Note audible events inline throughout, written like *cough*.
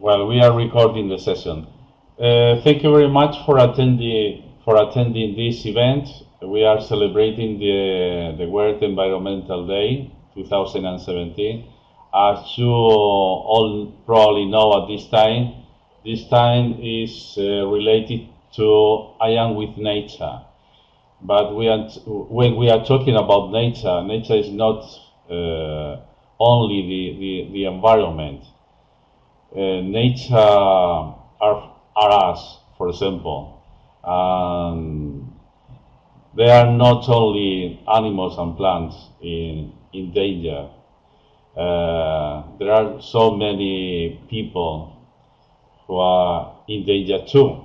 Well, we are recording the session. Uh, thank you very much for attending for attending this event. We are celebrating the the World Environmental Day 2017. As you all probably know at this time, this time is uh, related to I am with nature. But we are, when we are talking about nature, nature is not uh, only the, the, the environment. Uh, nature are, are us, for example. Um, there are not only animals and plants in, in danger. Uh, there are so many people who are in danger too.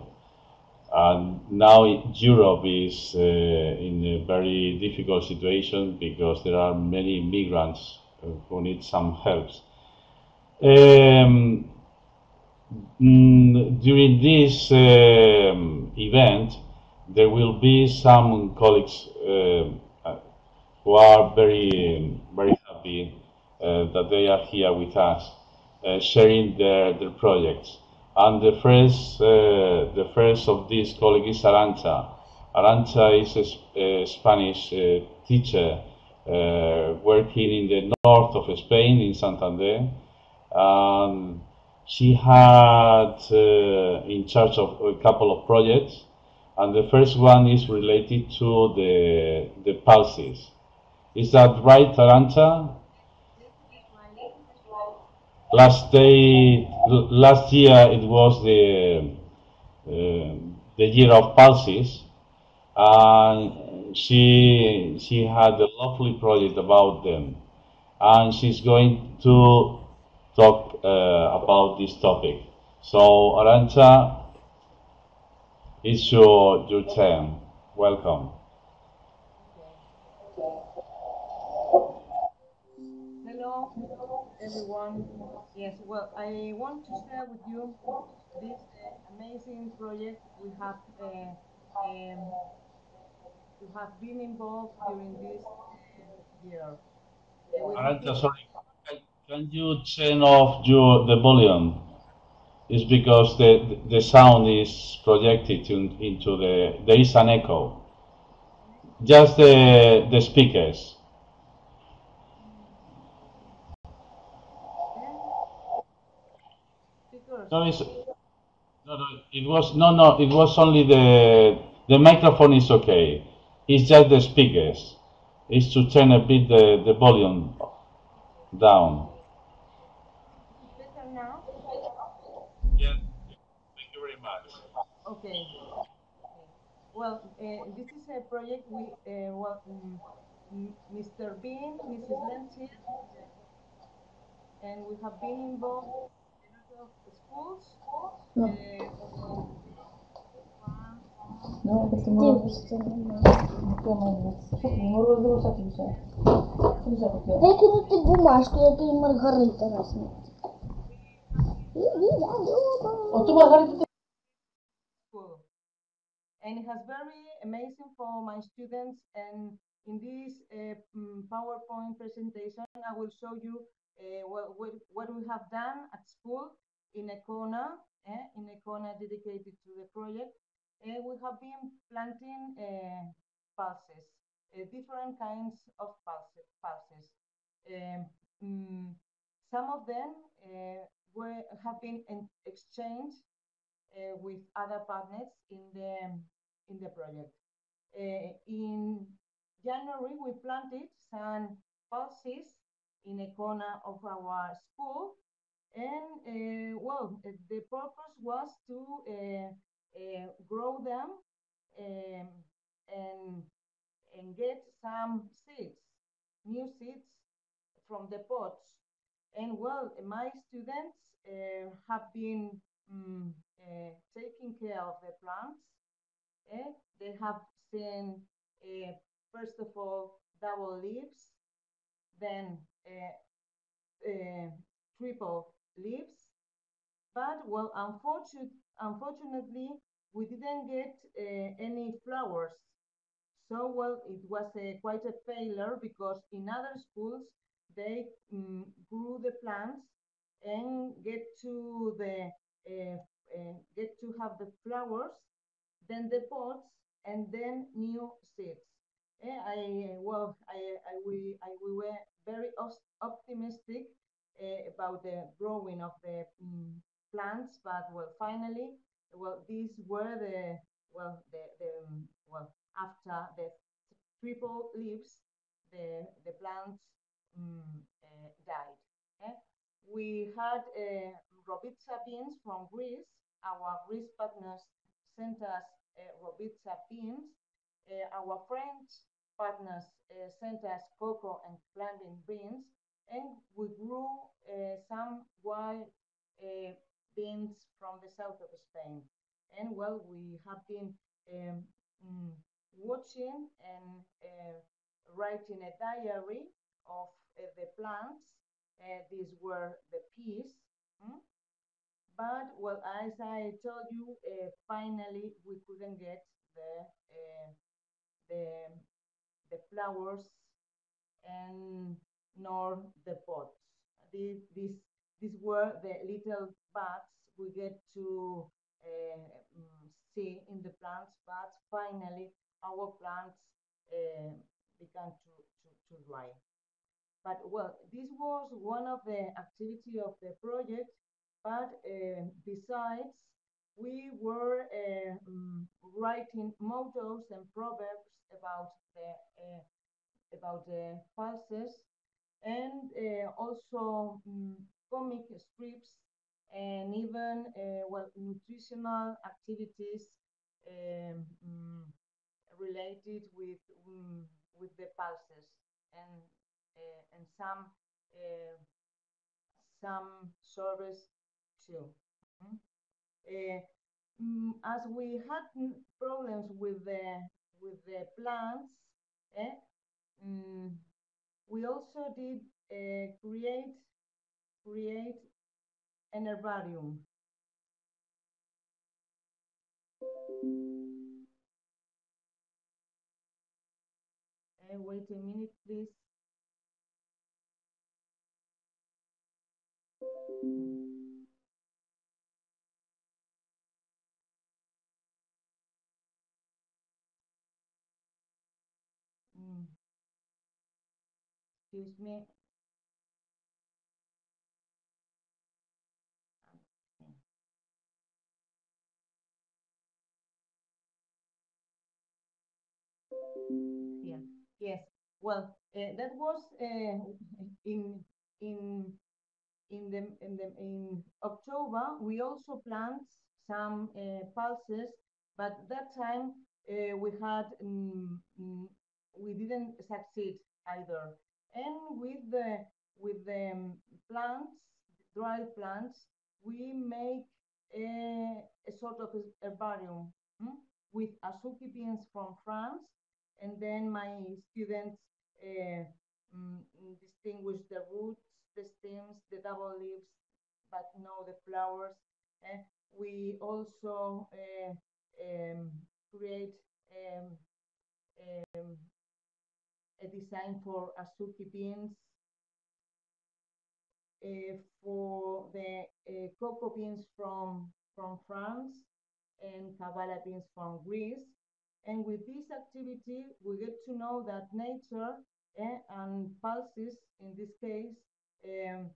And now Europe is uh, in a very difficult situation because there are many migrants who need some help. Um, mm, during this um, event, there will be some colleagues uh, who are very, very happy uh, that they are here with us, uh, sharing their, their projects. And the first, uh, the first of these colleagues is Arancha. Arancha is a, a Spanish uh, teacher uh, working in the north of Spain, in Santander. Um, she had uh, in charge of a couple of projects, and the first one is related to the, the pulses. Is that right, Arancha? last day, last year it was the uh, the year of pulses, and she she had a lovely project about them, and she's going to talk uh, about this topic. So Arancha, it's your your turn. Welcome. Hello, everyone. Yes, well, I want to share with you this uh, amazing project we have uh, um, we have been involved during this uh, year. Arantxa, sorry, can, you turn off your the volume? It's because the the sound is projected in, into the there is an echo. Just the the speakers. No, it's, no, no, it was no, no. It was only the the microphone is okay. It's just the speakers. It's to turn a bit the the volume down. Better now? Yeah. Thank you very much. Okay. Well, uh, this is a project we, uh, well, um, Mr. Bean, Mrs. Lindsay, and we have been involved of schools. No. Uh, No, perché non Дивишся на мене. Що ти не and it has very amazing for my students. And in this uh, mm, PowerPoint presentation, I will show you uh, what, what, we have done at school in Econa, eh, in a corner dedicated to the project. Uh, we have been planting uh, pulses, uh, different kinds of pulses. pulses. Um, mm, some of them uh, were, have been exchanged with other partners in the in the project. Uh, in January, we planted some pulses in a corner of our school, and uh, well, the purpose was to uh, grow them um, and and get some seeds, new seeds from the pots. And well, my students have been uh, taking care of the plants. Eh? They have seen, uh, first of all, double leaves, then uh, uh, triple leaves. But well, unfortunate, unfortunately, we didn't get any flowers. So well, it was a, quite a failure because in other schools they mm, grew the plants and get to the uh, uh, get to have the flowers, then the pots, and then new seeds. Eh, I well, I, I we I, we were very optimistic uh, about the growing of the mm, plants, but well, finally, well, these were the well the the um, well after the triple leaves, the the plants mm, uh, died. eh. We had uh, Robitsa beans from Greece. Our Greece partners sent us uh, Robitsa beans. Uh, our French partners uh, sent us cocoa and plantain beans, and we grew some wild beans from the south of Spain. And well, we have been um, mm, watching and uh, writing a diary of uh, the plants. Uh, these were the peas. mm. But well, as I told you, uh, finally we couldn't get the uh, the the flowers and nor the pots. These these these were the little buds we get to uh, see in the plants, but finally our plants uh, began to, to, to dry. But well, this was one of the activity of the project, but uh, besides, we were uh, mm, writing mottos and proverbs about the uh, about the pulses and also mm, comic strips and even well nutritional activities um, related with mm, with the pulses and uh, and some uh, some service too. Uh, mm, as we had problems with the with the plants, eh, mm, we also did uh, create create an herbarium. Uh, wait a minute, please. Excuse me. Yeah. Yes. Well, uh, that was uh, in in in the in the in October. We also plant some uh, pulses, but that time uh, we had mm, mm, we didn't succeed either. And with the with the um, plants, dried plants, we make a, a sort of herbarium mm, with azuki beans from France, and then my students uh, distinguish the roots, the stems, the double leaves, but no the flowers. Eh, we also uh, um, create a design for azuki beans, uh, for the uh, cocoa beans from, from France and Kabbalah beans from Greece. And with this activity, we get to know that nature eh, and pulses, in this case, um,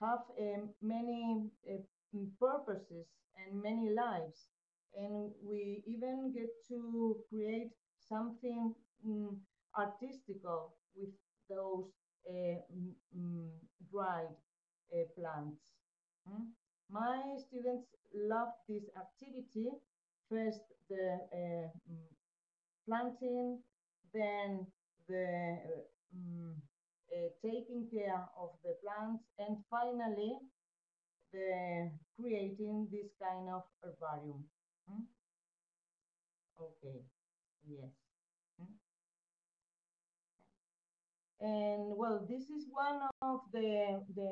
have um, many uh, purposes and many lives. And we even get to create something mm, artistical with those uh, mm, dried uh, plants. Mm. My students love this activity. First, the uh, planting, then the taking care of the plants, and finally, the creating this kind of herbarium. Mm. Okay, yes. Mm. And well, this is one of the the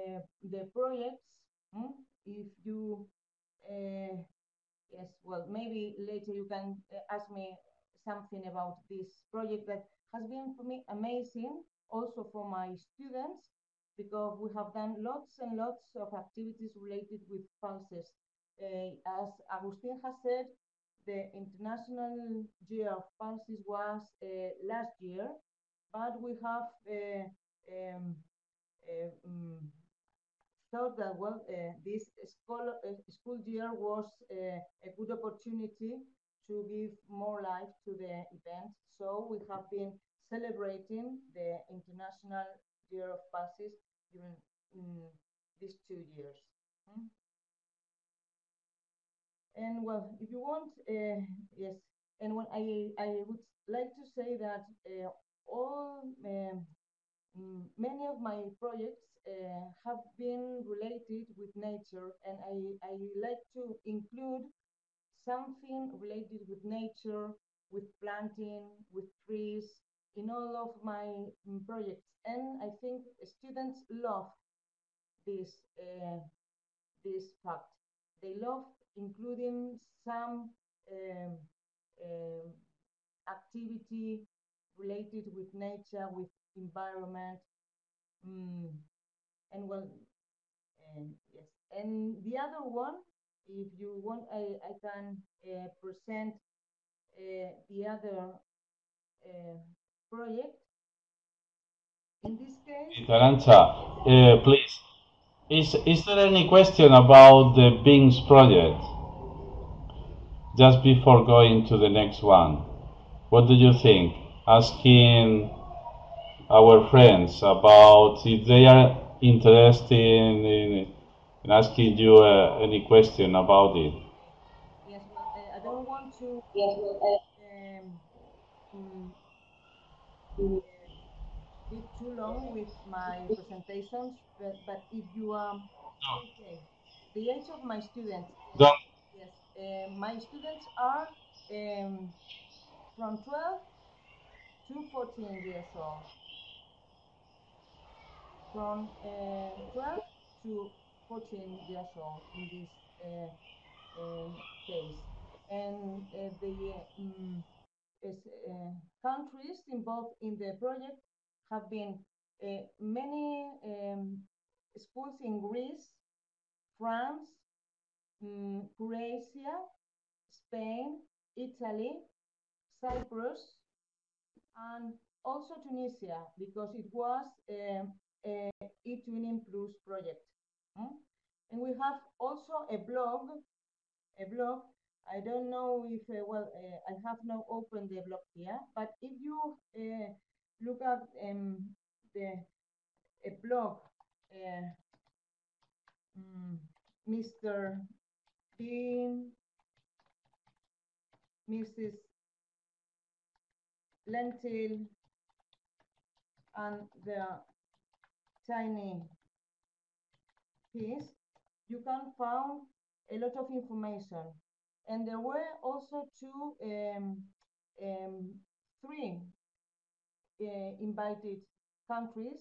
the projects. mm, If you, uh, yes, well, maybe later you can uh, ask me something about this project that has been for me amazing, also for my students, because we have done lots and lots of activities related with pulses. Uh, as Agustin has said, the International Year of Pulses was uh, last year, but we have uh, um, um, thought that well, uh, this school, uh, school year was uh, a good opportunity to give more life to the event. So we have been celebrating the International Year of Pulses during mm, these two years. Hmm? And well, if you want, uh, yes, and when I, I would like to say that uh, all, um, many of my projects uh, have been related with nature, and I, I like to include something related with nature, with planting, with trees, in all of my mm, projects. And I think students love this, uh, this fact. They love including some um, um, activity related with nature, with environment, mm, and well, and yes. And the other one, if you want, I, I can uh, present uh, the other uh, project. In this case, Arancha, uh, please, is, is there any question about the Beans project? Just before going to the next one, what do you think? Asking our friends about if they are interested in, in asking you uh, any question about it. yes, well, uh, I don't want to yes, well, um, mm, uh, be too long with my presentations, but, but if you um, okay, the age of my students, Don't, yes, uh, my students are um, from 12 to 14 years old. From uh, 12 to 14 years old in this uh, um, case. And uh, the um, uh, countries involved in the project have been uh, many um, schools in Greece, France, um, Croatia, Spain, Italy, Cyprus, and also Tunisia, because it was um, a eTwinning Plus project. And we have also a blog, a blog. I don't know if, uh, well, uh, I have not opened the blog here, but if you uh, look at um, the a blog, uh, mm, Mr. Bean, Mrs. Lentil, and the tiny piece, you can find a lot of information. And there were also two, um, um, three uh, invited countries,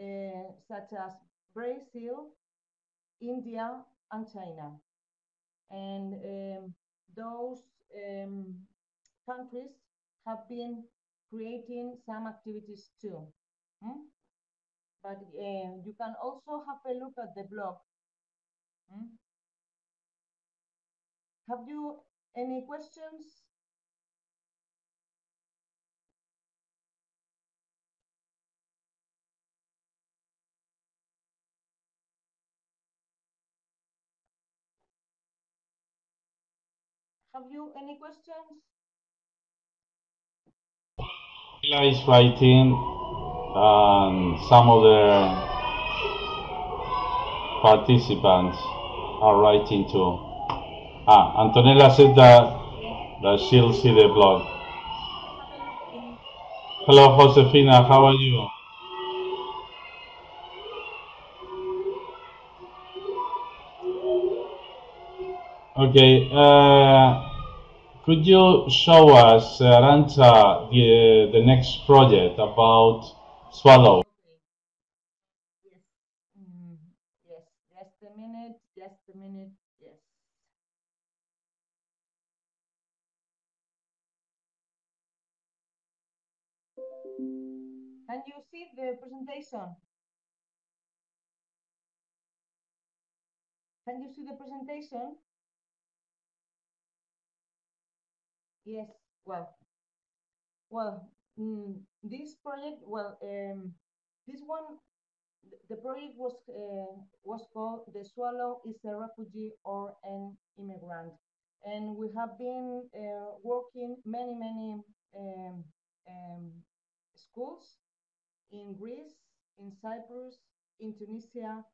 uh, such as Brazil, India, and China. And um, those um, countries have been creating some activities too. Hmm? But uh, you can also have a look at the blog. Hmm? Have you any questions? Have you any questions? Sheila is writing, and some other participants are writing too. Ah, Antonella said that, that she'll see the blog. Hello, Josefina, how are you? Okay, uh, could you show us, uh, the, the next project about Swallow? Yes. Mm, yes, just a minute, just a minute, yes. Can you see the presentation? Can you see the presentation? Yes, well, well, mm, this project, well, um, this one, the project was uh, was called "The Swallow is a Refugee or an Immigrant," and we have been uh, working many, many um, um, schools in Greece, in Cyprus, in Tunisia,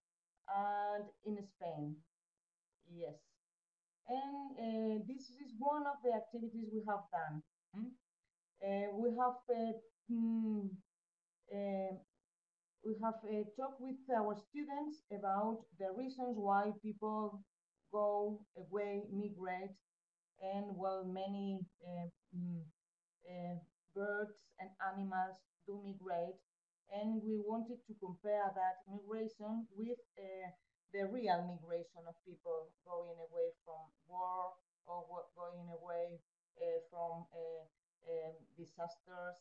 and in Spain. Yes. And uh, this is one of the activities we have done. mm. Uh, we have uh, mm, uh, we have uh, talked with our students about the reasons why people go away, migrate, and well, many uh, mm, birds and animals do migrate. And we wanted to compare that migration with the real migration of people going away from war or going away uh, from uh, um, disasters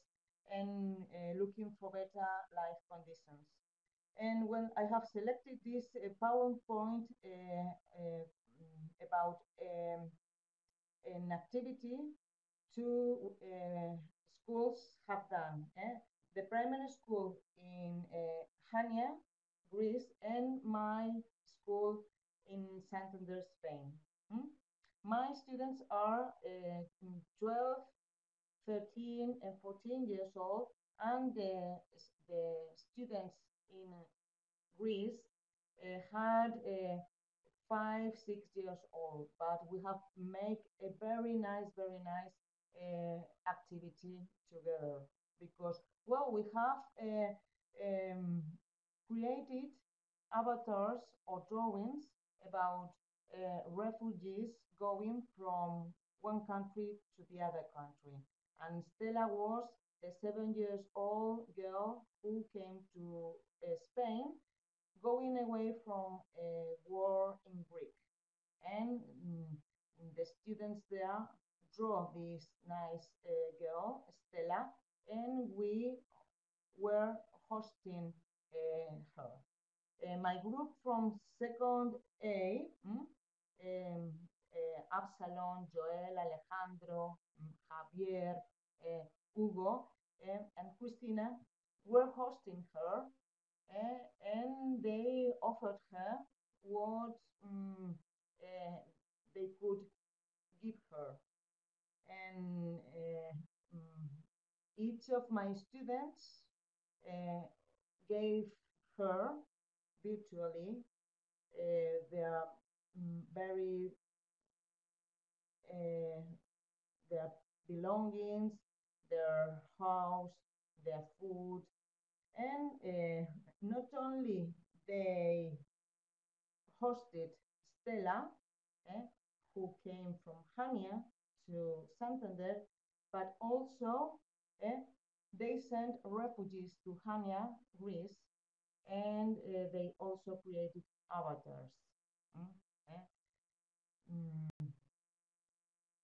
and looking for better life conditions. And when I have selected this PowerPoint about um, an activity two schools have done. eh? The primary school in Hania, Greece, and my school in Santander, Spain. mm? My students are uh, 12, 13, and 14 years old, and the, the students in Greece uh, had uh, five, six years old, but we have made a very nice, very nice uh, activity together because, well, we have uh, um, created avatars or drawings about uh, refugees going from one country to the other country. And Stella was a seven years old girl who came to uh, Spain going away from a war in Greek. And mm, the students there draw this nice uh, girl, Stella, and we were hosting uh, her. Uh, my group from second A, mm, um, uh, Absalom, Joel, Alejandro, mm, Javier, uh, Hugo, um, and Christina were hosting her and they offered her what uh, they could give her. And mm, each of my students gave her virtually uh, their mm, very uh, their belongings, their house, their food, and uh, not only they hosted Stella, eh, who came from Hania to Santander, but also eh, they sent refugees to Hania, Greece, and uh, they also created avatars. mm, eh. Mm.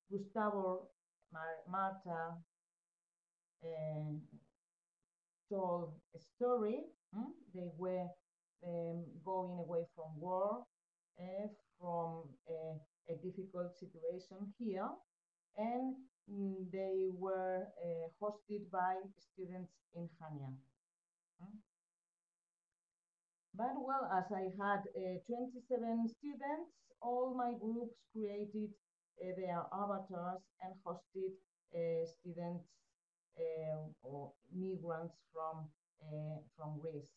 Gustavo, Mar- Marta, and told a story. mm, They were um, going away from war, uh, from a, difficult situation here, and mm, they were uh, hosted by students in Hania. mm. But well, as I had uh, 27 students, all my groups created uh, their avatars and hosted uh, students uh, or migrants from uh, from Greece.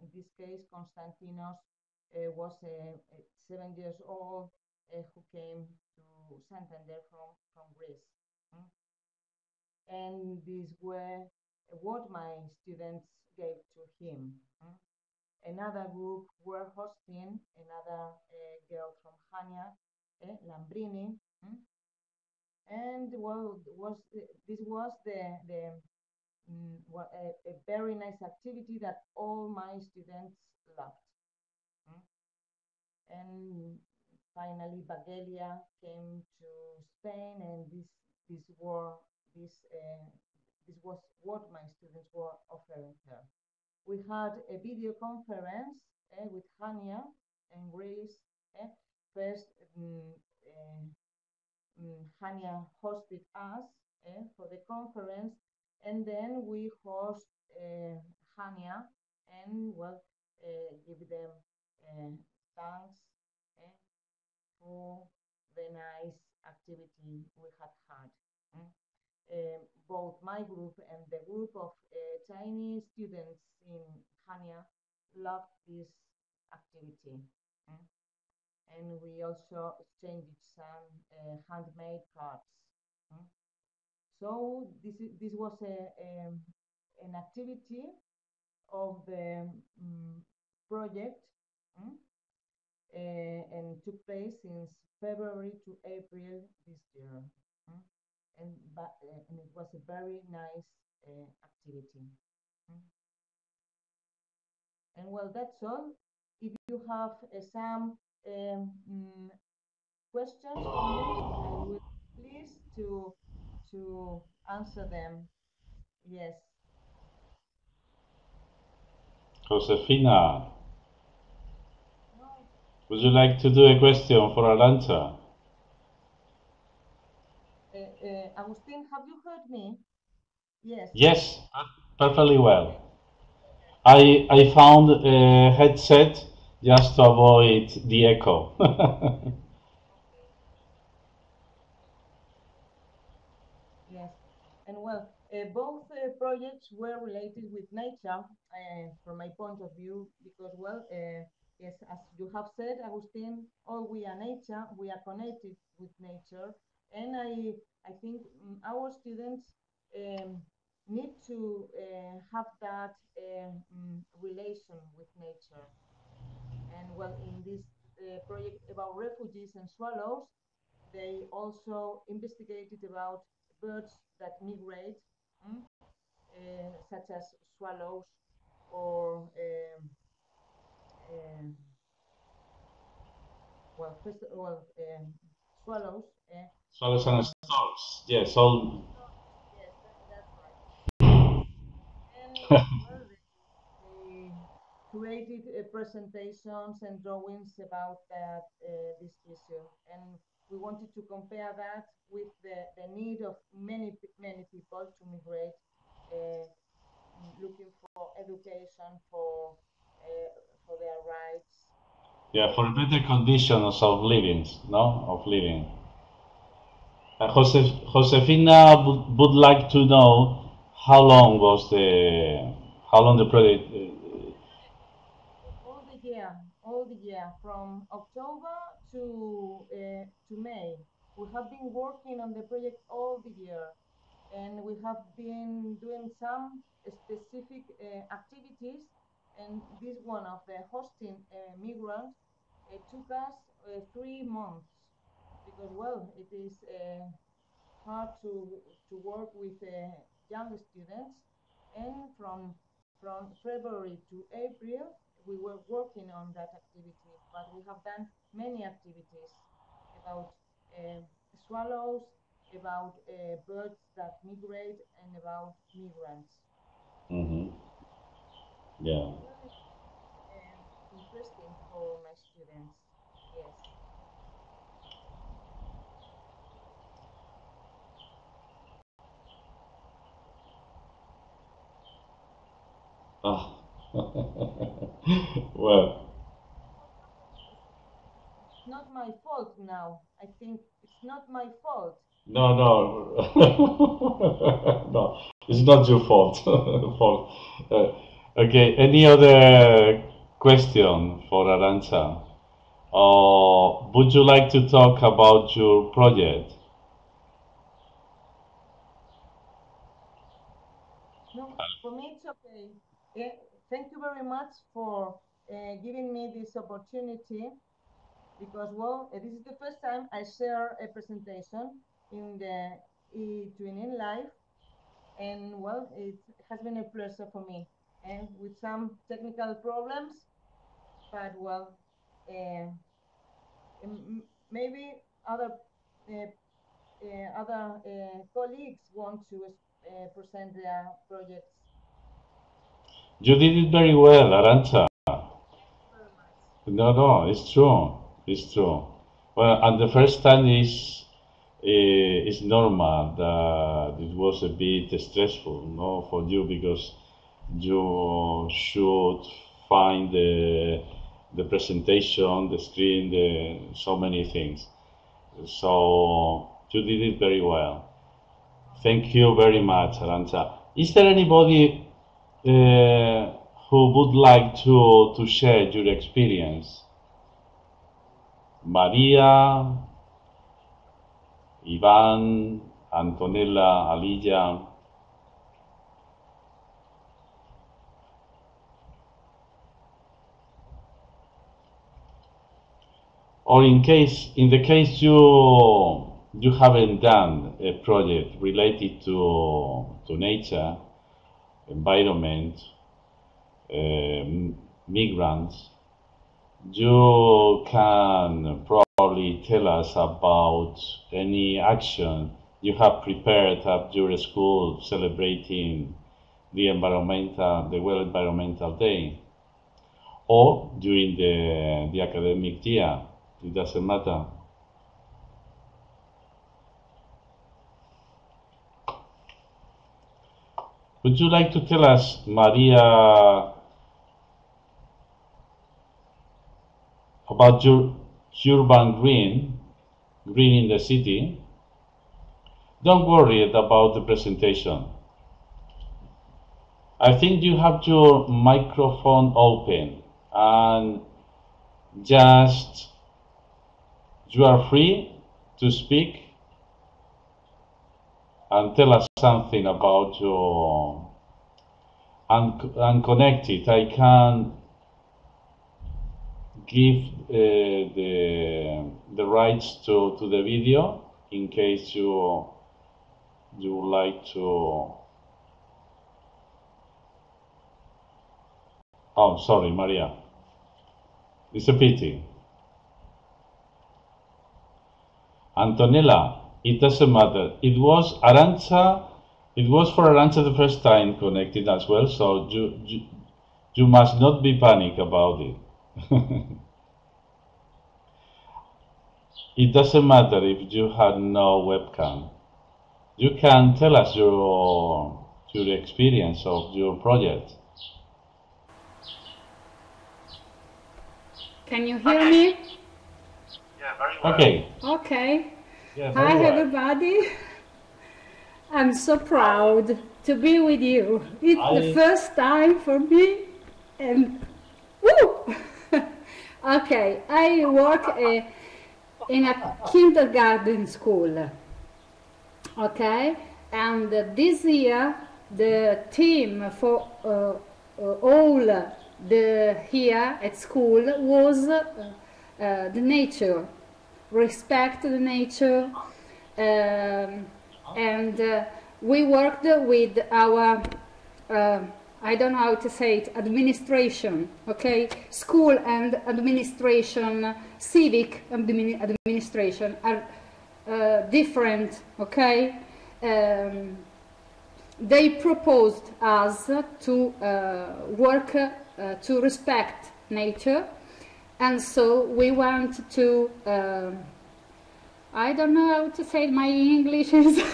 In this case, Konstantinos uh, was uh, seven years old who came to Santander from from Greece. mm. And these were what my students gave to him. mm. Another group were hosting another uh, girl from Hania, eh, Lambrini, mm. and well, was this was the the mm, wa- a, a very nice activity that all my students loved. mm. And finally, Bagelia came to Spain, and this this were this uh, this was what my students were offering her. We had a video conference eh, with Hania and Grace, eh, first um, Hania hosted us eh, for the conference, and then we host uh, Hania and well uh, give them uh, thanks for the nice activity we had had. Um, both my group and the group of uh, Chinese students in Hania loved this activity. mm. And we also exchanged some uh, handmade cards. mm. So this is, this was a, um, an activity of the mm, project mm, uh, and took place since February to April this year. And, but, uh, and it was a very nice uh, activity. mm. And well, that's all. If you have uh, some um, mm, questions for me, I will be pleased to to answer them. Yes. Josefina, would you like to do a question for Arancha? Uh, uh, Agustin, have you heard me? Yes. Yes, perfectly well. I I found a headset just to avoid the echo. *laughs* Yes, and well, uh, both uh, projects were related with nature uh, from my point of view because, well, uh, yes, as you have said, Agustin, all we are nature, we are connected with nature, and I, I think mm, our students um, need to uh, have that mm, relation with nature. And well, in this uh, project about refugees and swallows, they also investigated about birds that migrate, mm, uh, such as swallows or um, um, well, first, well, um, swallows. Swallows and. Yes, all. yes, that's right. And created uh, presentations and drawings about that uh, this issue, and we wanted to compare that with the, the need of many many people to migrate, uh, looking for education, for uh, for their rights. Yeah, for better conditions of living, no, of living. Uh, Josef, Josefina would, like to know how long was the how long the project. Uh, all the year, all the year, from October to uh, to May. We have been working on the project all the year, and we have been doing some specific uh, activities. And this one of the hosting uh, migrants took us uh, three months because, well, it is uh, hard to to work with uh, young students, and from from February to April, we were working on that activity, but we have done many activities about uh, swallows, about uh, birds that migrate, and about migrants. mhm. Yeah. Uh, interesting for my students. Yes. Ah. *laughs* well, It's not my fault now. I think it's not my fault. no, no, *laughs* no. It's not your fault. *laughs* fault. Uh, okay. Any other question for Arancha? Or would you like to talk about your project? No, for me it's okay. Yeah, thank you very much for uh, giving me this opportunity because, well, uh, this is the first time I share a presentation in the eTwinning live and, well, it has been a pleasure for me and with some technical problems, but, well, uh, maybe other uh, uh, other uh, colleagues want to present their projects. You did it very well, much. No, no, it's true. It's true. Well, and the first time is uh, is normal that it was a bit stressful, no, for you because you should find the the presentation, the screen, the so many things. So you did it very well. Thank you very much, Arancha. Is there anybody uh, who would like to, to share your experience? Maria, Ivan, Antonella, Alilla. Or in case, in the case you you haven't done a project related to to nature, environment, um, migrants, you can probably tell us about any action you have prepared at your school celebrating the environmental, the World Environmental Day, or during the, the academic year. It doesn't matter. Would you like to tell us, Maria, about your urban green, green in the city? Don't worry about the presentation. I think you have your microphone open and just you are free to speak and tell us something about your un- unconnected. I can give uh, the the rights to, to the video in case you you would like to. Oh, sorry, Maria. It's a pity. Antonella, it doesn't matter. It was Arancha, it was for Arancha the first time connected as well, so you, you, you must not be panic about it. *laughs* it doesn't matter if you had no webcam. You can tell us your, your experience of your project. Can you hear me? Yeah, very well. Okay. Okay. Yeah, Hi, well. everybody. I'm so proud to be with you. It's the first time for me, and woo! *laughs* okay, I work uh, in a kindergarten school. Okay, and this year the theme for uh, all the here at school was uh, the nature, respect the nature, um, and uh, we worked with our uh, I don't know how to say it administration okay? School and administration civic admini- administration are uh, different okay? Um, they proposed us to uh, work uh, to respect nature and so we went to um I don't know how to say my English is *laughs*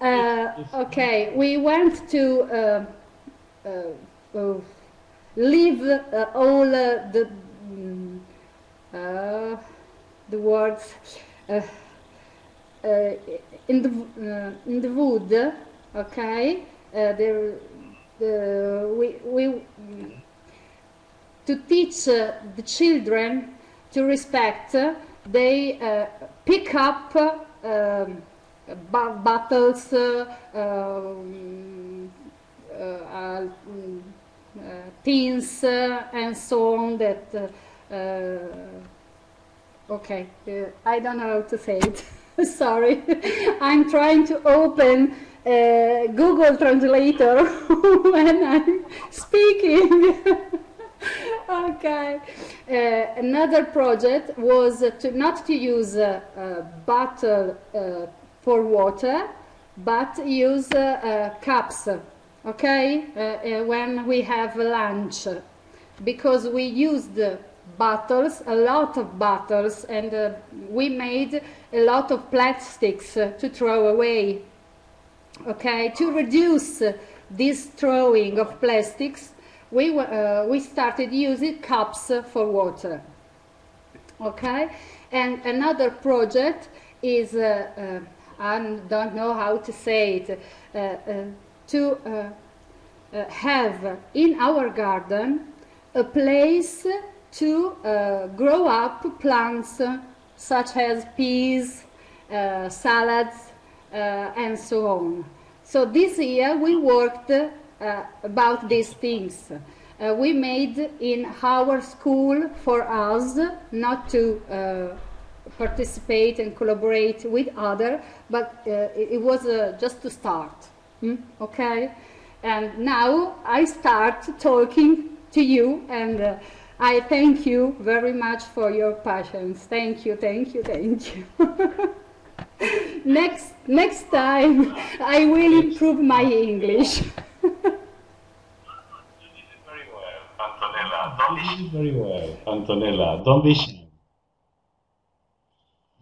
uh, okay we went to uh, uh, uh, leave uh, all the mm, the words in the in the wood okay? There the we we to teach uh, the children to respect, uh, they uh, pick up um, bottles, uh, um, uh, mm, uh, tins, uh, and so on. That okay, I don't know how to say it. *laughs* Sorry, *laughs* I'm trying to open uh, Google Translator *laughs* when I'm speaking. *laughs* okay. Uh, another project was to not to use uh, uh, bottle uh, for water, but use cups. Okay, when we have lunch, because we used bottles, a lot of bottles, and we made a lot of plastics to throw away. Okay, to reduce this throwing of plastics, we, uh, we started using cups for water. Okay, and another project is uh, uh, I don't know how to say it uh, uh, to uh, have in our garden a place to grow up plants such as peas, salads, and so on. So this year we worked uh, about these things. Uh, we made in our school for us not to uh, participate and collaborate with other, but uh, it, was uh, just to start. Hmm? Okay, and now I start talking to you, and uh, I thank you very much for your patience. Thank you, thank you, thank you. *laughs* next next time *laughs* I will improve my English. You did it very well, Antonella. Don't be You did very well, Antonella. Don't be shy.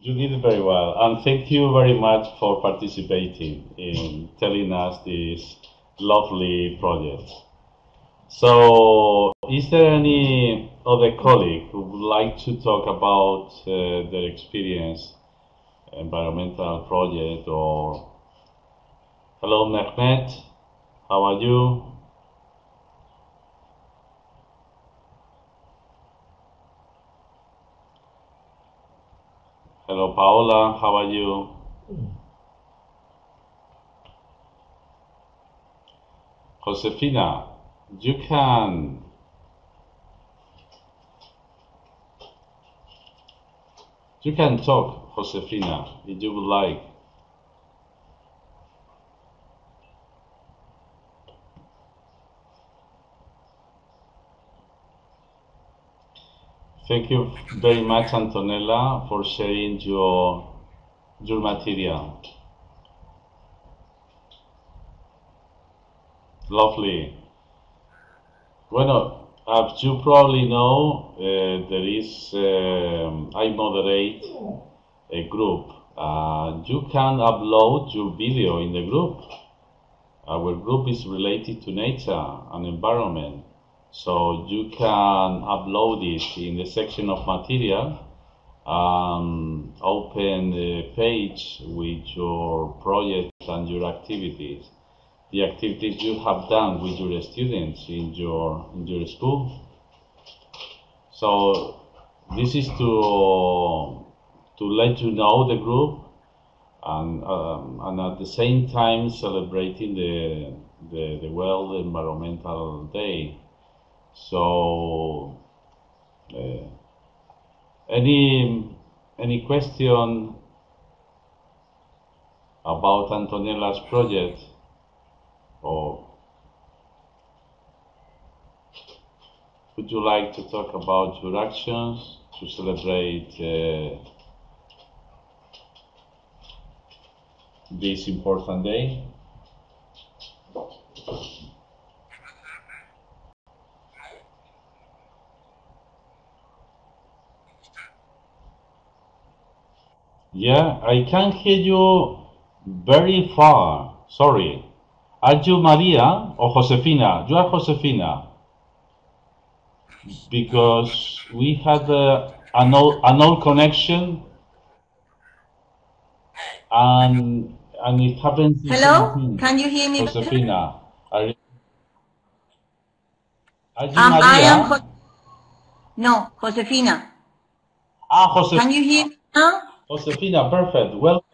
You did very well, and thank you very much for participating in telling us this lovely project. So, is there any other colleague who would like to talk about uh, their experience, environmental project, or hello, Mehmet, how are you? Hello, Paola. How are you? Josefina, you can. You can talk, Josefina, if you would like. Thank you very much, Antonella, for sharing your your material. Lovely. Bueno, as you probably know, uh, there is um, I moderate a group. Uh, you can upload your video in the group. Our group is related to nature and environment. So you can upload it in the section of material, um, open the page with your project and your activities, the activities you have done with your students in your in your school. So this is to to let you know the group and um, and at the same time celebrating the the, the World Environmental Day. So, uh, any any question about Antonella's project, or would you like to talk about your actions to celebrate uh, this important day? Yeah, I can hear you very far. Sorry. Are you Maria or Josefina? You are Josefina. Because we had uh, an, old, an old connection and and it happens Hello? Can you hear me? Josefina. Are, you- are you Um, I am Jo- no, Josefina. ah, Josefina. Can you hear me now? Josefina, perfect. Well,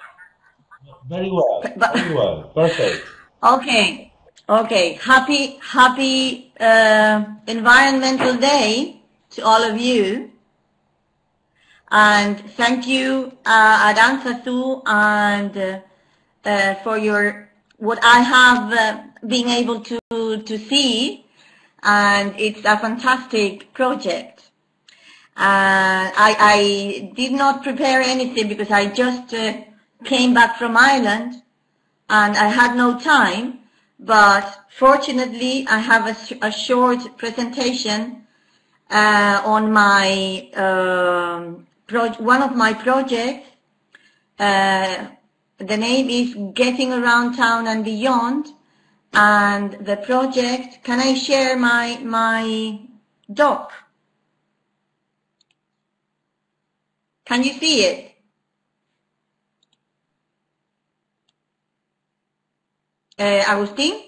very well. Very well. Perfect. Okay, okay. Happy, happy uh, Environmental Day to all of you. And thank you, uh, Aranzazu, and uh, uh, for your what I have uh, been able to to see, and it's a fantastic project. Uh, I, I did not prepare anything because I just uh, came back from Ireland and I had no time, but fortunately I have a, a short presentation uh, on my um, one of my projects. The name is Getting Around Town and Beyond, and the project. Can I share my my doc? Can you see it? Uh, Agustin?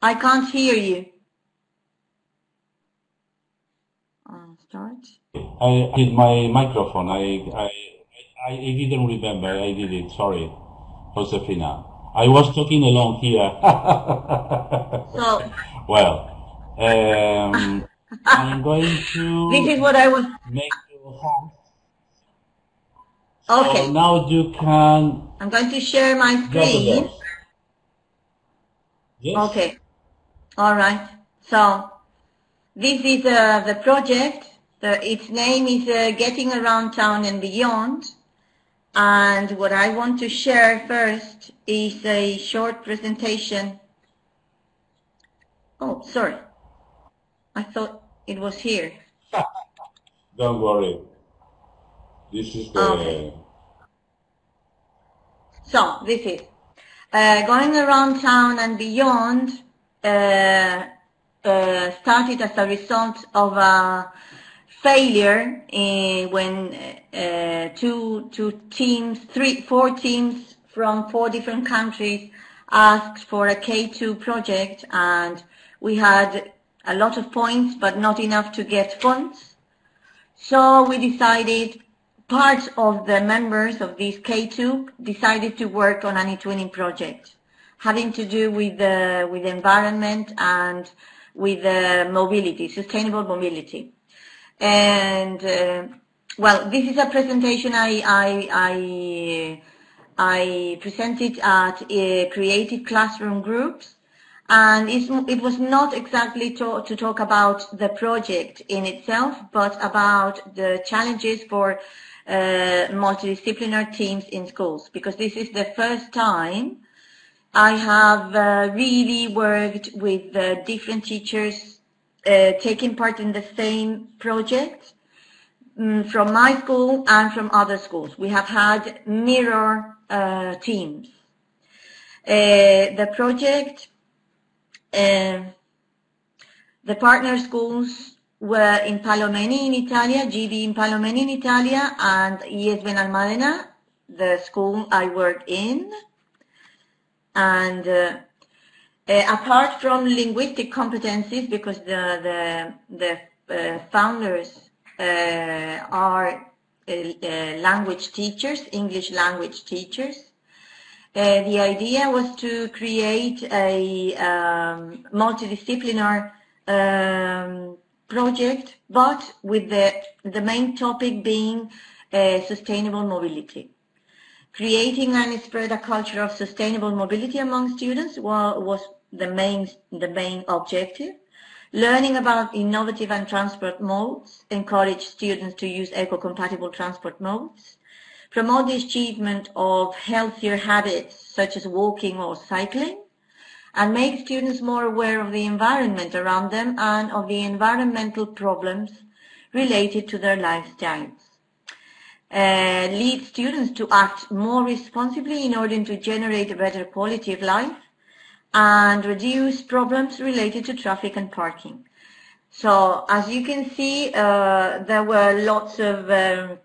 I can't hear you. Uh, start. I hit my microphone. I, I, I, I didn't remember. I did it. Sorry, Josefina. I was talking along here. *laughs* So well, um, I'm going to this is what I was. make you host. So Okay, now you can I'm going to share my screen. Yes? Okay. All right. So this is uh, the project. The, its name is uh, Getting Around Town and Beyond. And what I want to share first is a short presentation. Oh, sorry. I thought it was here. *laughs* Don't worry. This is the Okay. So this is uh, going around town and beyond. Uh, uh, started as a result of a failure in, when uh, two two teams, three four teams from four different countries asked for a K2 project, and we had a lot of points, but not enough to get funds. So we decided, part of the members of this K2 decided to work on an eTwinning project having to do with the, with the environment and with the mobility, sustainable mobility. And, uh, well, this is a presentation I, I, I, I presented at uh, Creative Classroom Groups. And it was not exactly to, to talk about the project in itself, but about the challenges for uh, multidisciplinary teams in schools, because this is the first time I have uh, really worked with uh, different teachers uh, taking part in the same project mm, from my school and from other schools. We have had mirror uh, teams. Uh, the project uh, the partner schools were in Palomeni in Italia, GB in Palomeni in Italia, and IES Benalmádena, the school I work in. And uh, apart from linguistic competencies, because the the, the uh, founders uh, are uh, uh, language teachers, English language teachers, uh, the idea was to create a um, multidisciplinary um, project, but with the, the main topic being sustainable mobility. Creating and spread a culture of sustainable mobility among students wa- was the main, the main objective. Learning about innovative and transport modes, encourage students to use eco-compatible transport modes, promote the achievement of healthier habits such as walking or cycling, and make students more aware of the environment around them and of the environmental problems related to their lifestyles. Uh, lead students to act more responsibly in order to generate a better quality of life and reduce problems related to traffic and parking. So as you can see, uh, there were lots of um,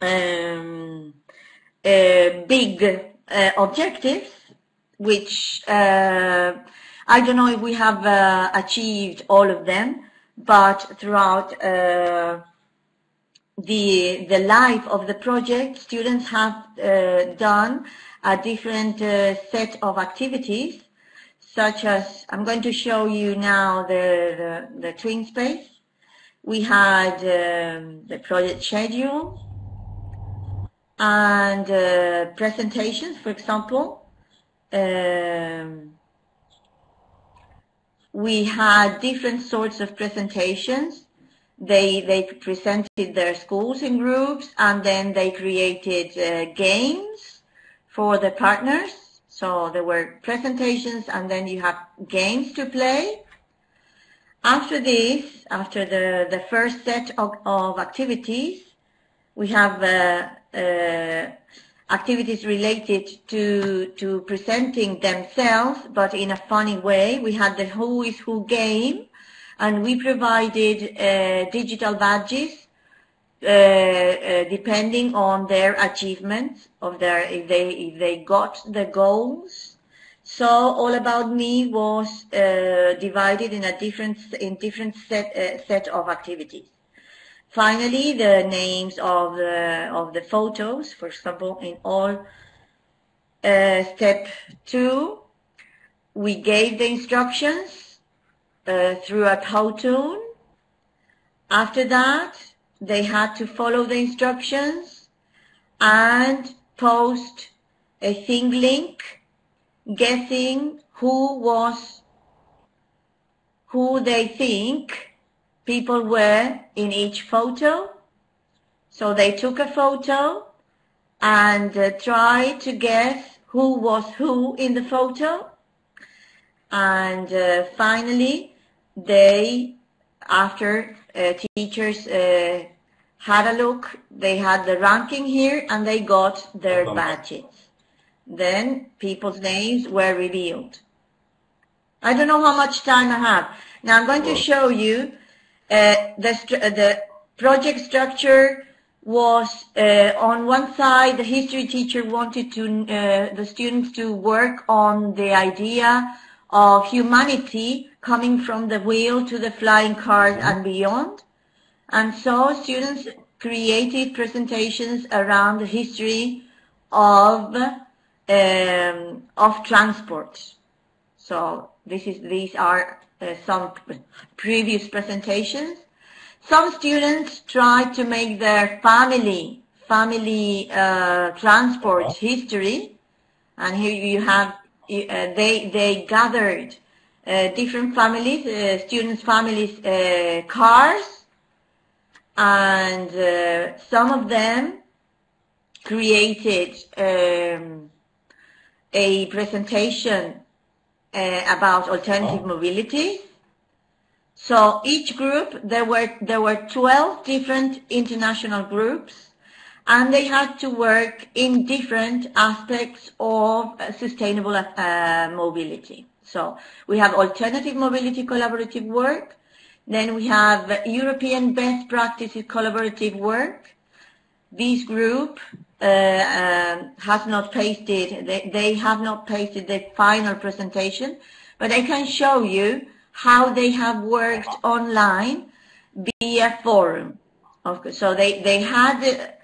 um, uh, big uh, objectives, which uh, I don't know if we have uh, achieved all of them, but throughout uh, the the life of the project, students have done a different set of activities, such as I'm going to show you now the the, the twin space. We had um, the project schedule and uh, presentations, for example. Um, we had different sorts of presentations. They they presented their schools in groups, and then they created uh, games for the partners. So there were presentations, and then you have games to play. After this, after the, the first set of, of activities, we have uh, uh, activities related to, to presenting themselves, but in a funny way. We had the Who is Who game, and we provided uh, digital badges uh, uh, depending on their achievements of their if they if they got the goals. So all about me was uh, divided in a different in different set set of activities. Finally, the names of the of the photos, for example, in all step two, we gave the instructions uh, through a cartoon. After that, they had to follow the instructions and post a ThingLink guessing who was who they think people were in each photo. So they took a photo and uh, tried to guess who was who in the photo. And uh, finally, they, after uh, teachers uh, had a look, they had the ranking here and they got their badges. Then people's names were revealed. I don't know how much time I have. Now I'm going to show you uh, the, stru- the project structure was uh, on one side the history teacher wanted to uh, the students to work on the idea of humanity coming from the wheel to the flying cars and beyond. And so students created presentations around the history of um, of transport. So this is these are uh, some previous presentations. Some students try to make their family family uh, transport history, and here you have they they gathered uh, different families, uh, students' families' uh, cars, and uh, some of them created um, a presentation uh, about alternative mobility. So each group, there were, there were 12 different international groups and they had to work in different aspects of sustainable uh, mobility. So we have alternative mobility collaborative work, then we have European best practices collaborative work. This group uh, uh, has not pasted, they, they have not pasted the final presentation, but I can show you how they have worked online via forum. Okay, so they, they had,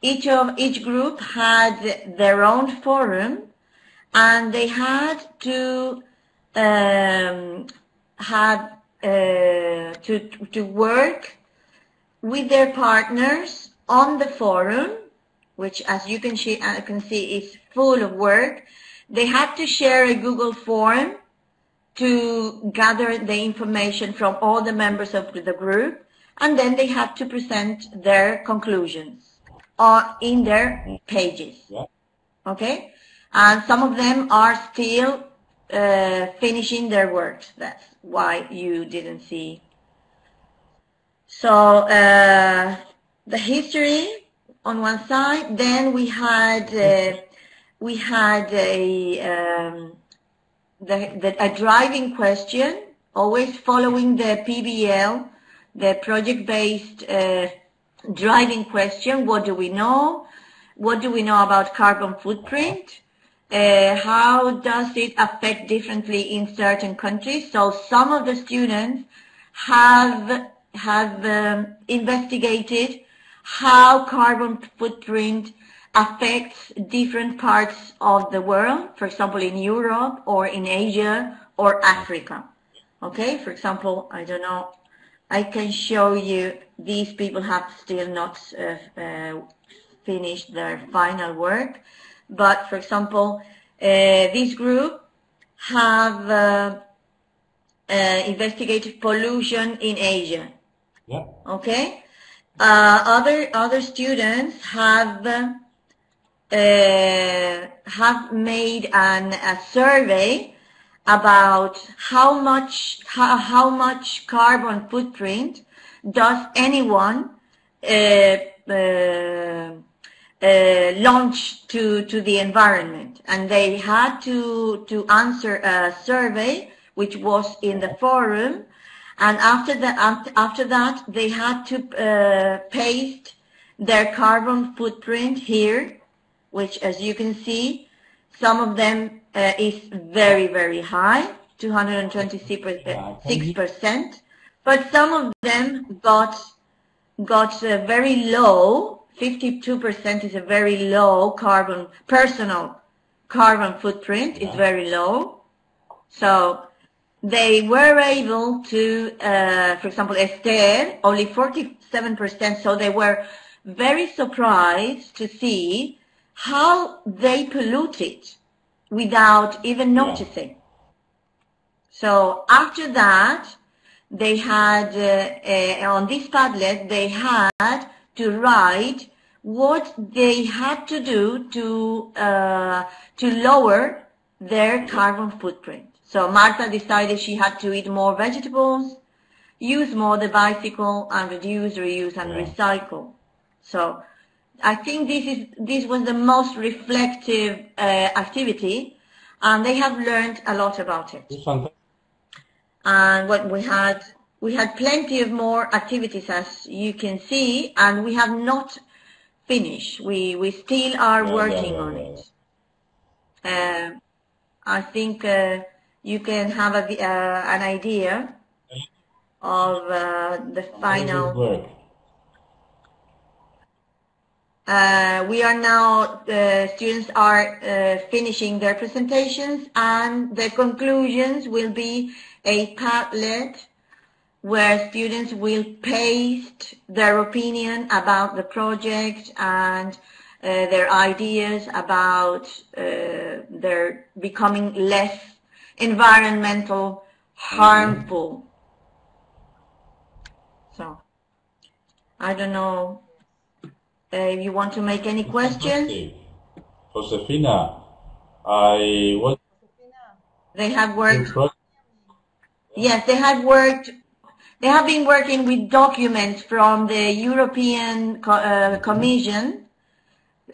each of, each group had their own forum and they had to um, have uh, to, to work with their partners on the forum, which as you can, see, uh, can see is full of work. They had to share a Google form to gather the information from all the members of the group, and then they had to present their conclusions uh, in their pages. Okay? And some of them are still uh, finishing their works. That's why you didn't see. So uh, the history on one side. Then we had uh, we had a um, the, the, a driving question, always following the PBL, the project-based uh, driving question. What do we know? What do we know about carbon footprint? Uh, how does it affect differently in certain countries? So some of the students have have um, investigated how carbon footprint affects different parts of the world, for example, in Europe or in Asia or Africa. Okay, for example, I don't know, I can show you these people have still not uh, uh, finished their final work, but for example, uh, this group have investigated pollution in Asia. Yeah. Okay, uh, other other students have uh, have made an, a survey about how much how, how much carbon footprint does anyone uh, uh, uh, launch to to the environment, and they had to to answer a survey which was in the forum, and after that after that they had to uh, paste their carbon footprint here, which as you can see, some of them uh, is very, very high, 226%, but some of them got, got very low, 52% is a very low carbon, personal carbon footprint is very low. So they were able to, uh, for example, Esther, only 47%, so they were very surprised to see how they polluted without even noticing. So after that, they had, uh, uh, on this Padlet, they had to write what they had to do to, uh, to lower their carbon footprint. So Marta decided she had to eat more vegetables, use more the bicycle, and reduce, reuse, and Yeah. recycle. So I think this is this was the most reflective uh, activity, and they have learned a lot about it. And what we had we had plenty of more activities, as you can see, and we have not finished. We we still are working on it. Uh, I think uh, you can have a, uh, an idea of uh, the final. Uh, we are now, uh, students are uh, finishing their presentations and the conclusions will be a Padlet where students will paste their opinion about the project and uh, their ideas about uh, their becoming less environmental harmful. So, I don't know if you want to make any questions. Josefina, I want They have worked, yes, they have worked, they have been working with documents from the European Co- uh, Commission.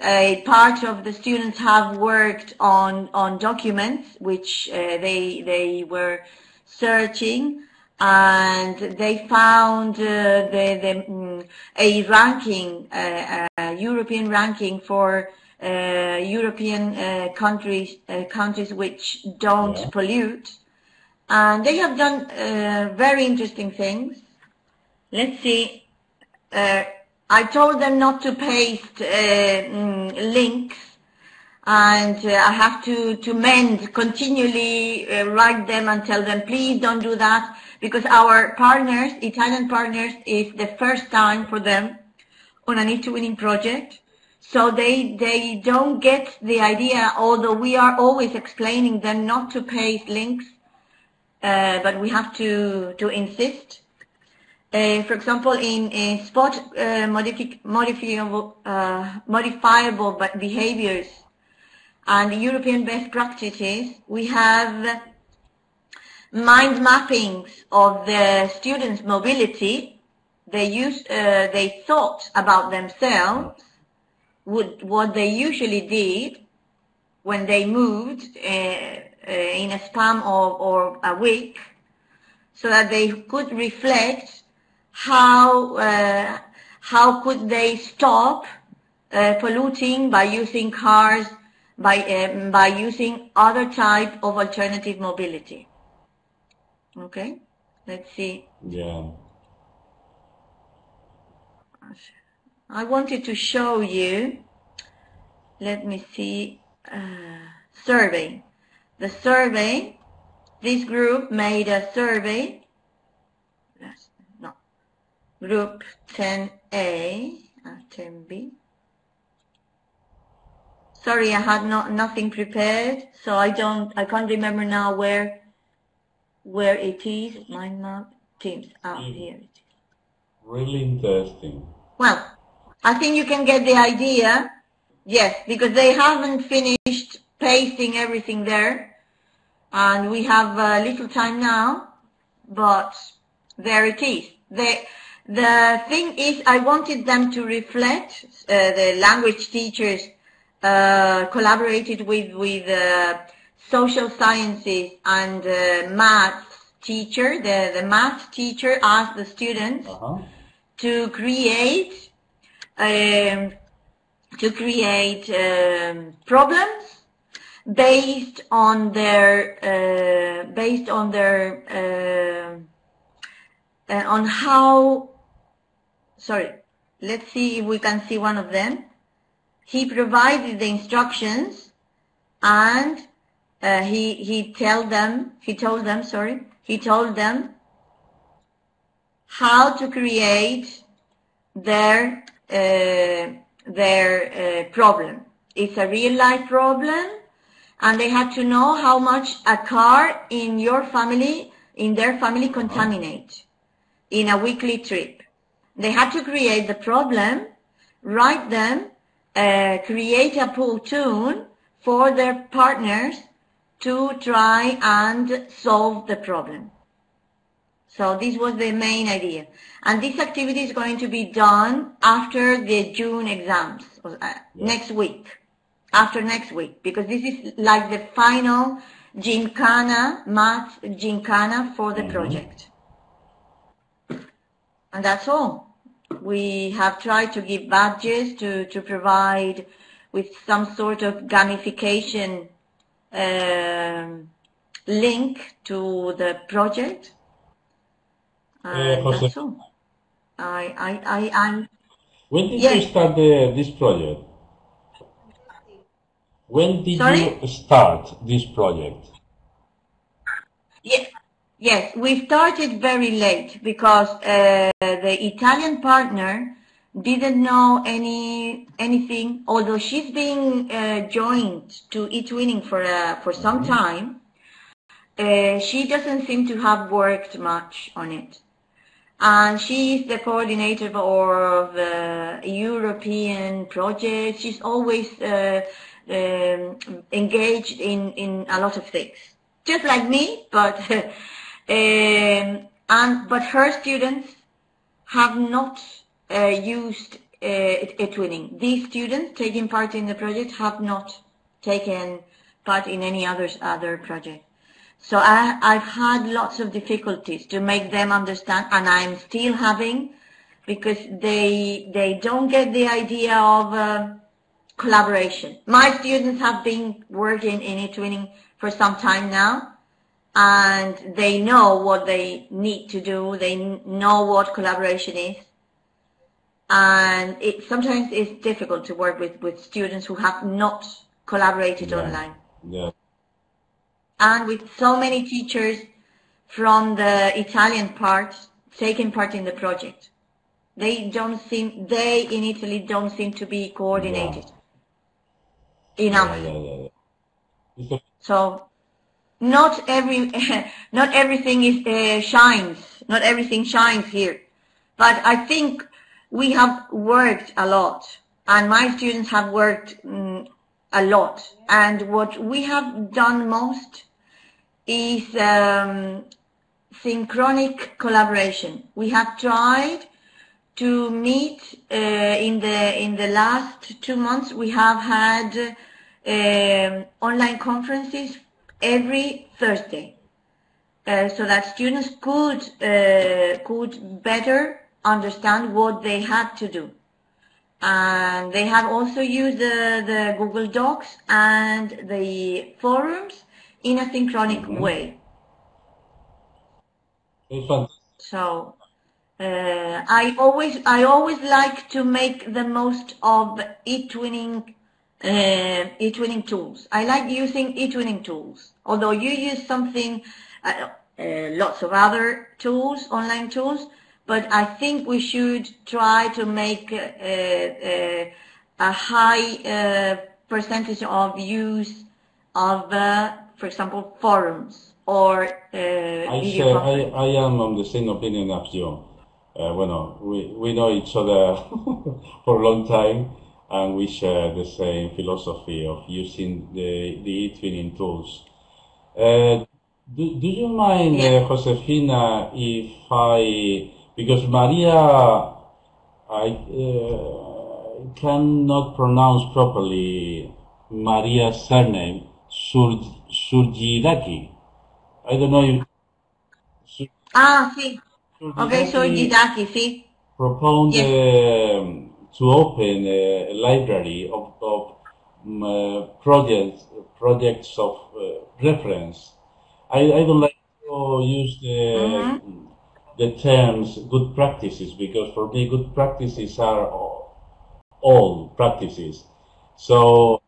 A part of the students have worked on, on documents which uh, they, they were searching and they found uh, the, the, mm, a ranking, uh, uh, European ranking for uh, European uh, countries, uh, countries which don't Yeah. pollute. And they have done uh, very interesting things. Let's see. Uh, I told them not to paste uh, mm, links and uh, I have to, to mend, continually uh, write them and tell them, please don't do that, because our partners, Italian partners, is the first time for them on an eTwinning project. So they, they don't get the idea, although we are always explaining them not to paste links, uh, but we have to, to insist. Uh, for example, in, in spot uh, modifi- modifiable, uh, modifiable behaviors and European best practices, we have mind mappings of the students' mobility. They used, uh, they thought about themselves, would, what they usually did when they moved uh, uh, in a span of or a week, so that they could reflect how uh, how could they stop uh, polluting by using cars, by um, by using other type of alternative mobility. Okay, let's see. yeah. I wanted to show you. Let me see. Uh, survey. The survey. This group made a survey. No. Group 10A, uh, 10B. Sorry, I had not nothing prepared, so I don't. I can't remember now where where it is. Mind map Teams. out Mm. here it is. Really interesting. Well, I think you can get the idea. Yes, because they haven't finished pasting everything there. and we have uh, little time now, but there it is. The, the thing is, I wanted them to reflect, uh, the language teachers uh, collaborated with, with uh, social sciences and uh, math teacher. The, the math teacher asked the students Uh-huh. to create um, to create um, problems based on their uh, based on their uh, uh, on how sorry let's see if we can see one of them he provided the instructions and uh, he he told them he told them sorry he told them how to create their uh, their uh, problem. It's a real life problem, and they had to know how much a car in your family, in their family, contaminate in a weekly trip. They had to create the problem, write them, uh, create a tune for their partners to try and solve the problem. So this was the main idea. And this activity is going to be done after the June exams, uh, next week, after next week, because this is like the final Gincana, math Gincana for the project. And that's all. We have tried to give badges to, to provide with some sort of gamification um, link to the project. And Jose. that's all. I, I, I, I'm, When did Yes. you start the, this project? When did Sorry? you start this project? Yes, yes, we started very late because uh, the Italian partner didn't know any anything. Although she's been uh, joined to eTwinning for uh, for some time, uh, she doesn't seem to have worked much on it. And she is the coordinator of the European project. She's always uh, um, engaged in, in a lot of things, just like me. But *laughs* um, and but her students have not uh, used uh, twinning. These students taking part in the project have not taken part in any others other project. So I, I've had lots of difficulties to make them understand, and I'm still having, because they they don't get the idea of uh, collaboration. My students have been working in twinning for some time now, and they know what they need to do. They know what collaboration is, and it sometimes it's difficult to work with with students who have not collaborated Yeah. online Yeah. and with so many teachers from the Italian part taking part in the project. They don't seem, they in Italy don't seem to be coordinated enough. Yeah, yeah, yeah, yeah. *laughs* So not every, *laughs* not everything is uh, shines. Not everything shines here. But I think we have worked a lot, and my students have worked mm, a lot. And what we have done most is um, synchronic collaboration. We have tried to meet uh, in the in the last two months. We have had um, online conferences every Thursday, uh, so that students could uh, could better understand what they had to do. And they have also used the, the Google Docs and the forums in a synchronic way. it's fantastic. So uh, I always I always like to make the most of eTwinning uh, eTwinning tools. I like using eTwinning tools. Although you use something, uh, uh, lots of other tools, online tools, but I think we should try to make uh, uh, a high uh, percentage of use of, uh, for example, forums or uh, I share, I. I am on the same opinion as you. Uh, bueno, we, we know each other *laughs* for a long time and we share the same philosophy of using the, the eTwinning tools. Uh, do, do you mind, uh, Josefina, if I, because Maria, I uh, cannot pronounce properly Maria's surname, Sur, Surjidaki. I don't know if Sur, Ah, sí. Okay, Jidaki, sí. proposed Yes. um, to open a library of, of um, uh, projects projects of uh, reference. I, I don't like to use the the terms good practices because for me good practices are all, all practices. So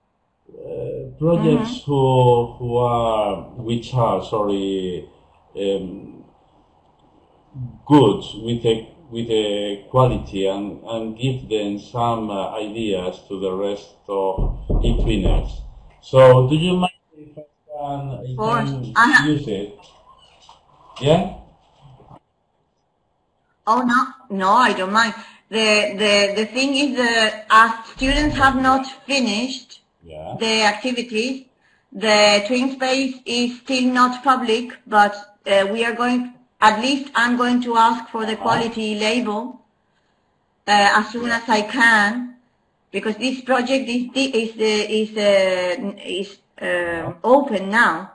uh, projects who who are which are sorry um, good with a with a quality and, and give them some uh, ideas to the rest of eTwinners. So do you mind if I can, I can use it? Yeah? Oh no, no, I don't mind. The the the thing is that as students have not finished Yeah. the activities, the twin space is still not public, but uh, we are going. At least I'm going to ask for the quality label uh, as soon as I can, because this project is di- is uh, is uh, is uh, open now,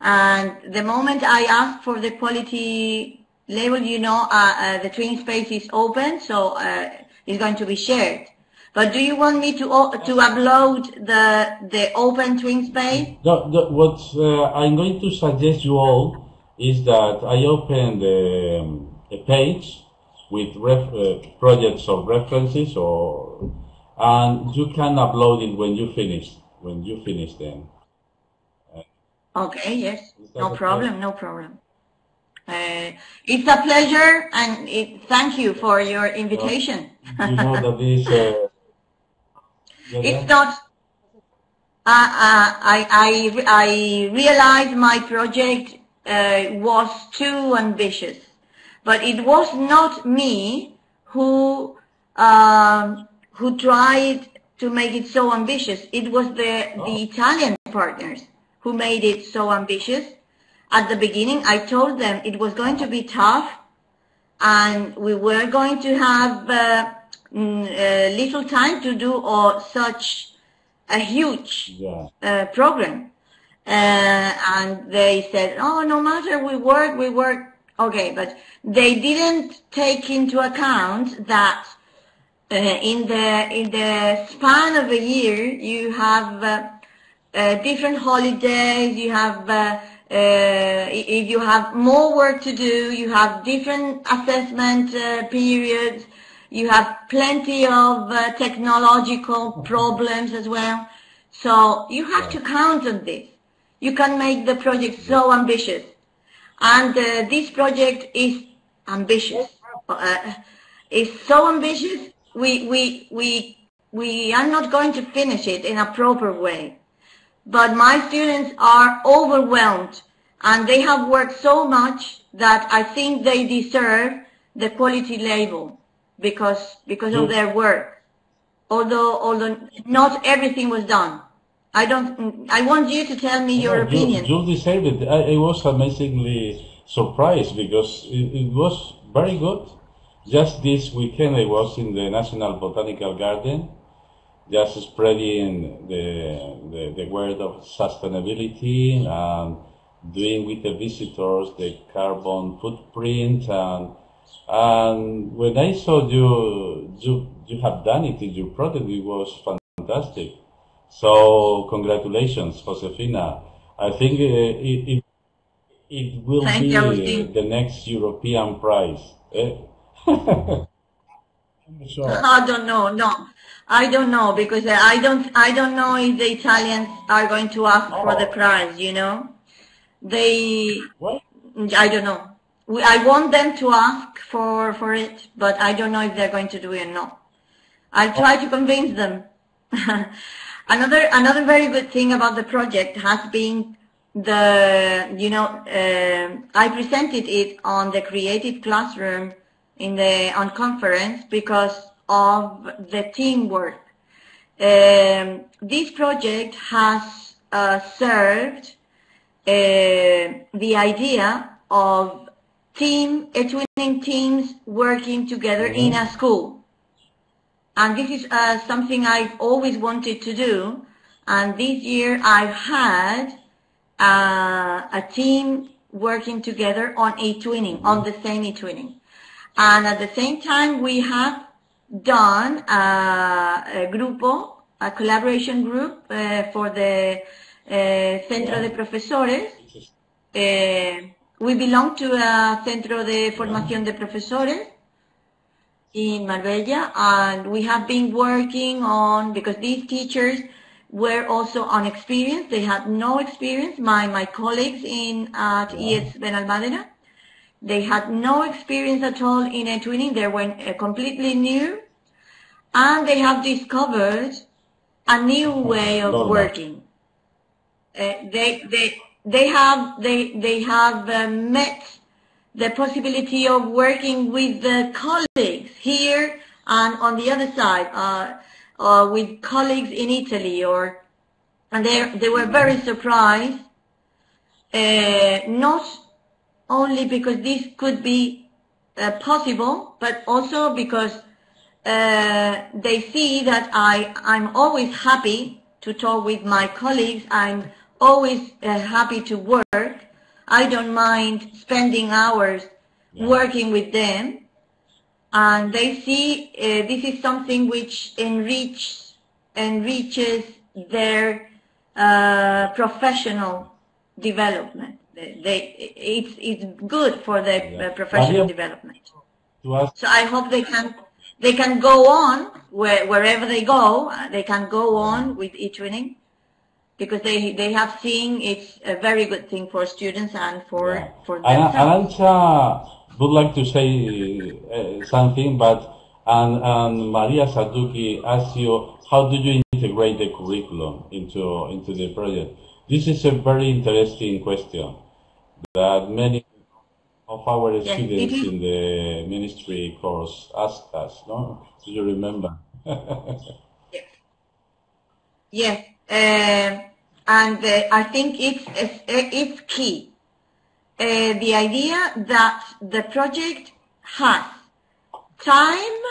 and the moment I ask for the quality label, you know, uh, uh, the twin space is open, so uh, it's going to be shared. But do you want me to to upload the the open twin space? No, the, what uh, I'm going to suggest you all is that I open the, um, a page with ref, uh, projects of references or and you can upload it when you finish when you finish them. Okay, yes, no okay? problem, no problem. Uh, it's a pleasure, and it, thank you for your invitation. You know that this. Uh, *laughs* yeah, It's not. Uh, uh, I I I realized my project uh, was too ambitious, but it was not me who um, who tried to make it so ambitious. It was the the Italian partners who made it so ambitious. At the beginning, I told them it was going to be tough, and we were going to have uh, mm, uh, little time to do uh, such a huge Yeah. uh, program. Uh, and they said, oh, no matter, we work, we work. Okay, but they didn't take into account that uh, in the in the span of a year, you have uh, uh, different holidays. You have if you have more work to do, you have different assessment uh, periods. You have plenty of uh, technological problems as well. So you have to count on this. You can make the project so ambitious. And uh, this project is ambitious. Uh, it's so ambitious. We, we, we, we are not going to finish it in a proper way. But my students are overwhelmed and they have worked so much that I think they deserve the quality label because, because of mm. their work. Although, although not everything was done. I don't, I want you to tell me your No, you- opinion. You, deserve it. I, I was amazingly surprised because it, it was very good. Just this weekend, I was in the National Botanical Garden, just spreading the, the, the word of sustainability and doing with the visitors the carbon footprint and and when I saw you you you have done it in your project, it was fantastic. So congratulations, Josefina. I think uh, it, it it will Thank be you, the next European prize. eh? *laughs* I'm sure. I don't know, no. I don't know because I don't, I don't know if the Italians are going to ask for the Oh. prize, you know? They, What? I don't know. We, I want them to ask for, for it, but I don't know if they're going to do it or not. I'll try to convince them. *laughs* another, another very good thing about the project has been the, you know, um I presented it on the creative classroom in the, on conference because of the teamwork. Um, this project has uh, served the idea of team, a twinning teams working together in a school. And this is uh, something I've always wanted to do. And this year I've had uh, a team working together on a twinning, on the same eTwinning. And at the same time, we have done uh, a grupo, a collaboration group uh, for the uh, Centro de Profesores. Uh, we belong to a Centro de Formación de Profesores in Marbella, and we have been working on, because these teachers were also unexperienced, they had no experience, my, my colleagues in at ES Benalmádena, they had no experience at all in eTwinning, they were uh, completely new, and they have discovered a new way of working. Uh, they, they, they have, they, they have uh, met the possibility of working with the colleagues here and on the other side, uh, uh, with colleagues in Italy, or and they they were very surprised, uh, not only because this could be uh, possible, but also because uh, they see that I I'm always happy to talk with my colleagues. I'm always uh, happy to work. I don't mind spending hours working with them. And they see uh, this is something which enrich, enriches their uh, professional development. They, it's, it's good for their Yeah. professional development. So I hope they can they can go on where, wherever they go. uh, They can go on with eTwinning because they they have seen it's a very good thing for students and for Yeah. for And themselves. Arancha would like to say uh, something, but and, and Maria Saduki asked you, how do you integrate the curriculum into into the project? This is a very interesting question that many of our Yes, students in the ministry course asked us. No, do you remember? *laughs* Yes, uh, and uh, I think it's it's, it's key. Uh, the idea that the project has time,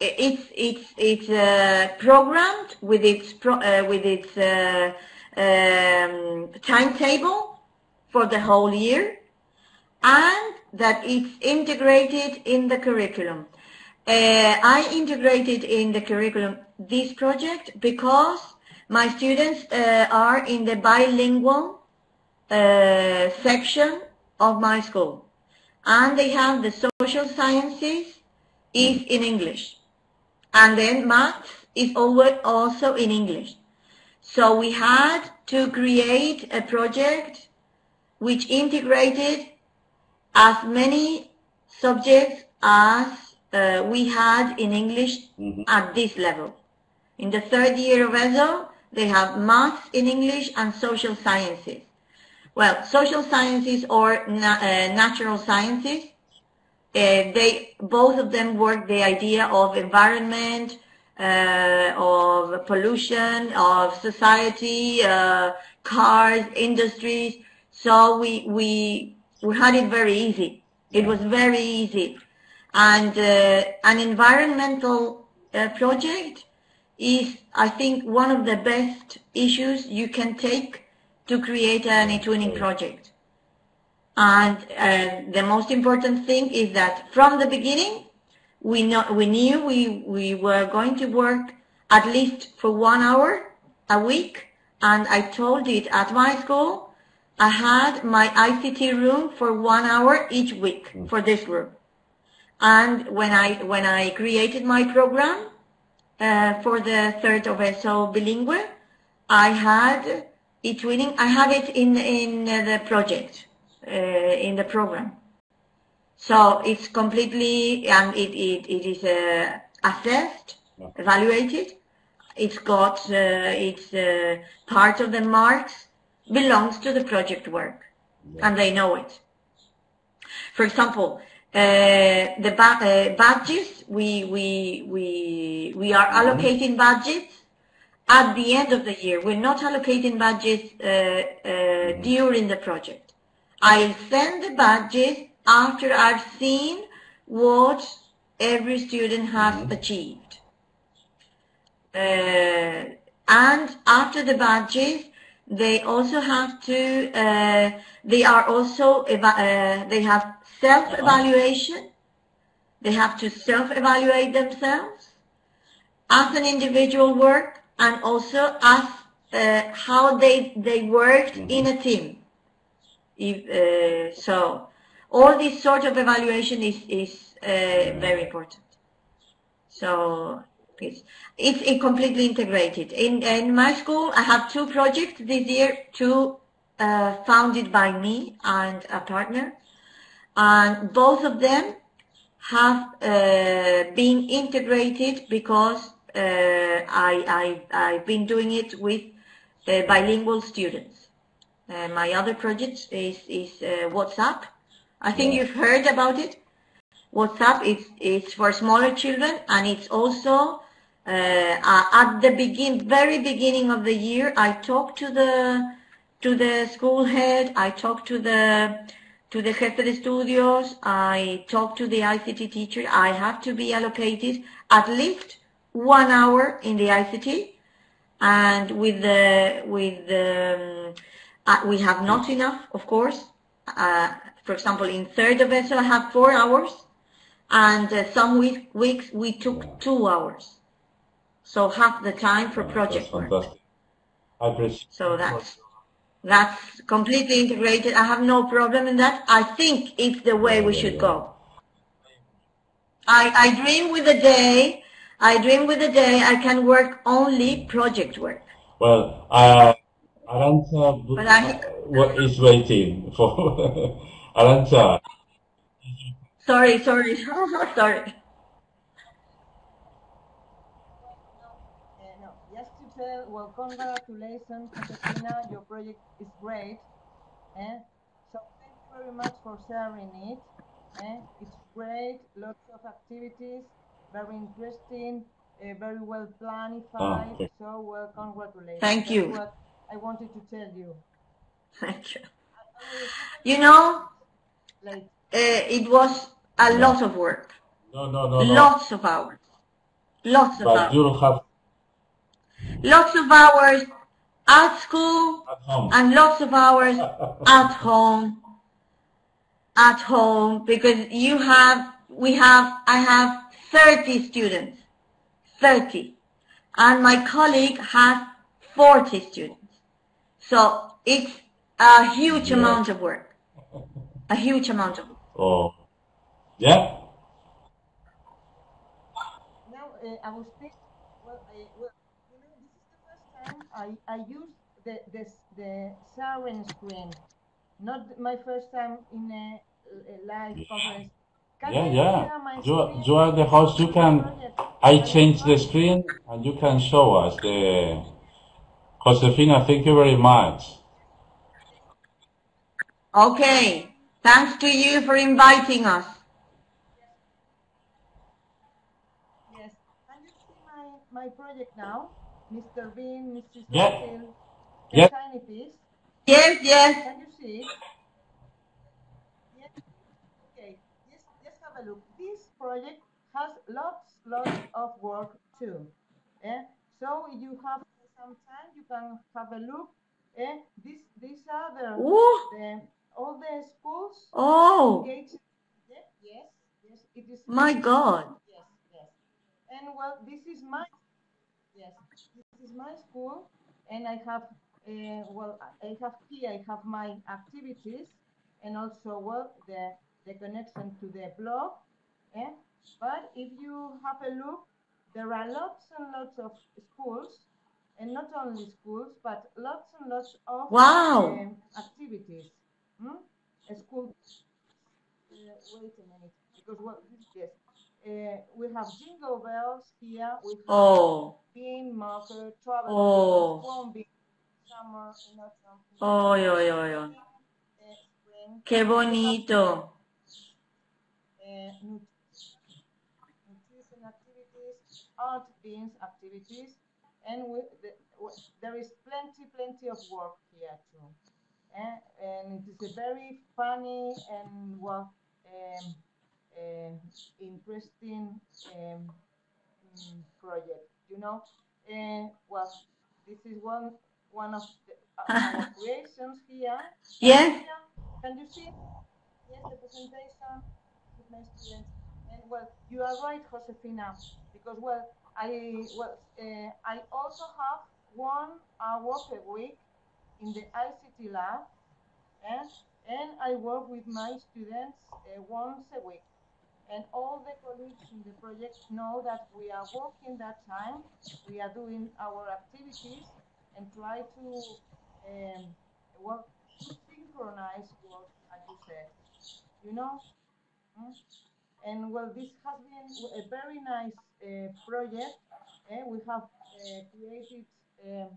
it's it's it's uh, programmed with its pro, uh, with its uh, um, timetable for the whole year, and that it's integrated in the curriculum. Uh, I integrated in the curriculum this project because my students uh, are in the bilingual uh, section of my school, and they have the social sciences is in English, and then maths is alwa- also in English. So we had to create a project which integrated as many subjects as uh, we had in English at this level. In the third year of ESO, they have maths in English and social sciences. Well, social sciences or na- uh, natural sciences, uh, they both of them work the idea of environment, uh, of pollution, of society, uh, cars, industries. So we we we had it very easy. It was very easy, and uh, an environmental uh, project is, I think, one of the best issues you can take to create an eTwinning project. And uh, the most important thing is that from the beginning, we know we knew we we were going to work at least for one hour a week, and I told it at my school. I had my ICT room for one hour each week for this group. And when I when I created my program uh, for the third of ESO bilingual, I had eTwinning. I have it in in uh, the project uh, in the program. So it's completely and it it, it is uh, assessed, evaluated. It's got uh, it's uh, part of the marks belongs to the project work, and they know it. For example, uh, the ba- uh, badges we we we we are allocating badges at the end of the year. We're not allocating badges uh, uh, during the project. I'll send the badges after I've seen what every student has achieved. Uh, and after the badges, they also have to, uh, they are also, eva- uh, they have self-evaluation. They have to self-evaluate themselves as an individual work and also as uh, how they, they worked in a team. If, uh, so all this sort of evaluation is, is uh, very important. So it's, it's completely integrated. In, in my school, I have two projects this year, two uh, founded by me and a partner. And both of them have uh, been integrated because uh, I, I, I've been doing it with uh, bilingual students. Uh, my other project is, is uh, WhatsApp. I think you've heard about it. WhatsApp is, is for smaller children and it's also at the begin, very beginning of the year, I talked to the to the school head. I talked to the to the jefe de estudios. I talked to the ICT teacher. I have to be allocated at least one hour in the ICT, and with the with the um, uh, we have not enough, of course. Uh, for example, in third of ESO, I have four hours, and uh, some week, weeks we took two hours. So half the time for project That's work. fantastic. I appreciate So that's that's completely integrated. I have no problem in that. I think it's the way we should go. I, I dream with the day. I dream with the day I can work only project work. Well, uh, Arancha But I- what is waiting for *laughs* Arancha. Sorry, sorry, *laughs* sorry. Uh, no, just to tell, well, congratulations, Josefina, your project is great. Eh? So thank you very much for sharing it. Eh? It's great, lots of activities, very interesting, uh, very well planified. okay. So well, congratulations. Thank That's you. what I wanted to tell you. Thank you. You know, Like, uh, it was a lot of work, No, no, no, no. lots of hours, lots of But hours, you'll have lots of hours at school, at and lots of hours at *laughs* home. At home because you have we have i have 30 students. 30 and my colleague has 40 students. So it's a huge Yeah. amount of work. A huge amount of work. Oh, yeah. Now, uh, I will speak. Well, I, well, you know, this is the first time I, I use the, the, the siren screen. Not my first time in a, a live conference. Can Yeah, yeah. You, screen? you are the host. You can. I change the screen and you can show us the. Josefina, thank you very much. okay thanks to you for inviting us Yes. Can you see my, my project now? Mr. Bean, Mrs. Yeah. Little, the Yeah. tiny piece. yes yes Can you see? Yes. Okay. Just, just have a look. This project has lots, lots of work too. Eh? So you have some time, you can have a look. Eh? This, these are the, the all the schools oh engaged. Yes, yes, yes. It is. my god Yes, yes. And well, this is my yes, this is my school, and I have uh, well, I have here I have my activities, and also well the the connection to the blog. Eh? But if you have a look, there are lots and lots of schools, and not only schools, but lots and lots of Wow. um, activities. Hmm? A school uh, wait a minute, because what yes, uh, we have jingle bells here. We have oh bean marker, travel, Oh. bean, summer, and autumn. oh yo yo yo uh, qué bonito uh, nutrition activities, art beans activities, and we, the, w- there is plenty, plenty of work here too. Eh, And it is a very funny and well, um, uh, interesting um, project. You know, uh, well, this is one one of the, uh, our *laughs* creations here. Yes. Can you see? Yes, the presentation with my students. And well, you are right, Josefina, because well, I well, uh, I also have one hour per week in the ICT lab, and, and I work with my students uh, once a week. And all the colleagues in the project know that we are working that time, we are doing our activities, and try to um, work, synchronize work, as you said. You know? Mm? And well, this has been a very nice uh, project. eh? we have uh, created um,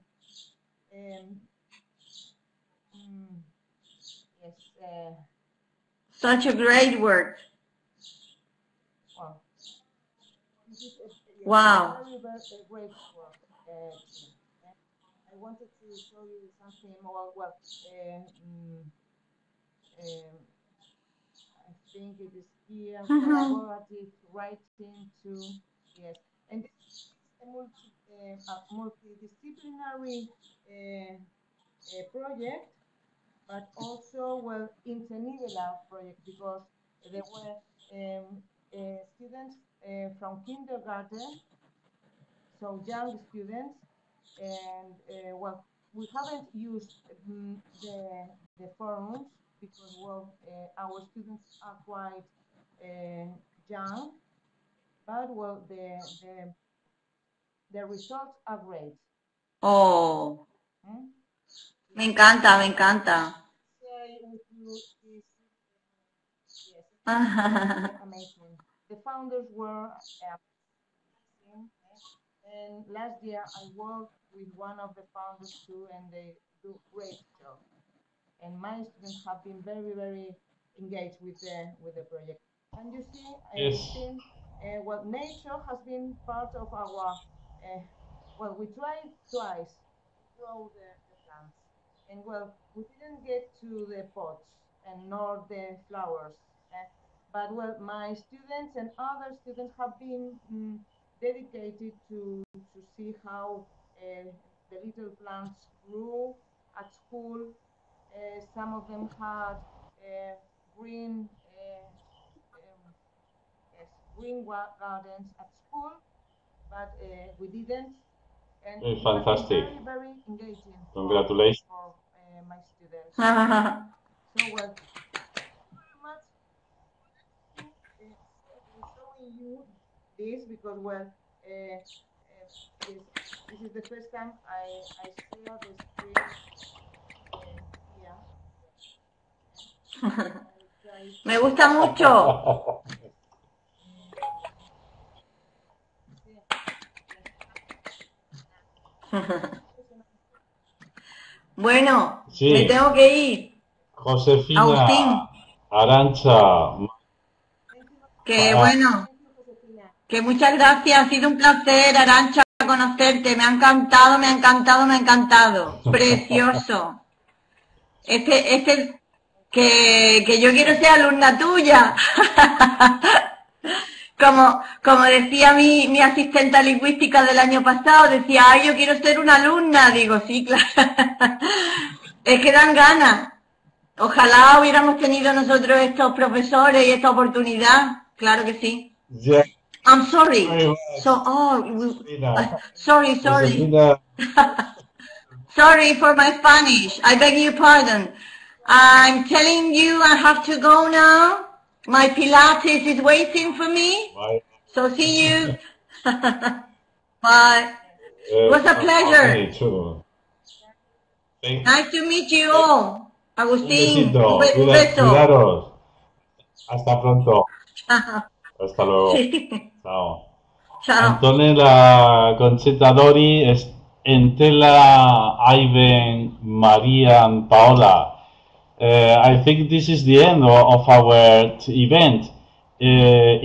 um, mm, yes, uh, Such a great work. well, this is a, yes, Wow. Uh, eh? I wanted to show you something more. Well, um, mm, um, I think it is here collaborative writing too. Yes, and a multi, uh, uh, uh, project, but also well internivelar project because there were um, uh, students uh, from kindergarten, so young students, and uh, well, we haven't used mm, the the forums because well, uh, our students are quite uh, young, but well, the the the results are great. Oh, hmm? me encanta, me encanta. Share with you this. Yes, *laughs* amazing. The founders were uh, amazing, eh? and last year I worked with one of the founders too, and they do great job. And my students have been very, very engaged with the with the project. And you see, I Yes. think uh, well, nature has been part of our. Uh, well, we tried twice to grow the, the plants, and well, we didn't get to the pots and nor the flowers. eh, but well, my students and other students have been mm, dedicated to to see how uh, the little plants grew at school. Uh, some of them had uh, green uh, um, yes, green gardens at school, but uh, we didn't. And it has been fantastic. Very, very engaging. for- Congratulations. For uh, my students. *laughs* So well, Showing you this because well, uh, uh, yes, this is the first time I I screen uh, here. I try Me gusta mucho. *laughs* Bueno, Sí. me tengo que ir. Josefina, Agustín. Arancha, Que Ah. bueno. Que muchas gracias. Ha sido un placer, Arancha, conocerte. Me ha encantado, me ha encantado, me ha encantado. *laughs* Precioso. Este, este, que, que yo quiero ser alumma tuya. *laughs* Como, como decía mi, mi asistenta lingüística del año pasado, decía, ay, yo quiero ser una alumna. Digo, sí, claro. *laughs* Es que dan ganas. Ojalá hubiéramos tenido nosotros estos profesores y esta oportunidad. Claro que sí. yeah, I'm sorry. So, oh, we- Josefina. sorry, sorry. *laughs* Sorry for my Spanish. I beg your pardon. I'm telling you I have to go now. My Pilates is waiting for me. bye. So see you. *laughs* Bye. Eh, was a pleasure. too. Thank- Nice to meet you all. Agustín, besito, un be- beso. cuidaros. Hasta pronto. *laughs* Hasta luego. Sí. Ciao. Antonella Concetta Dori, es- Entela, Ivan, Maria, and Paola. Uh, I think this is the end of, of our event. Uh,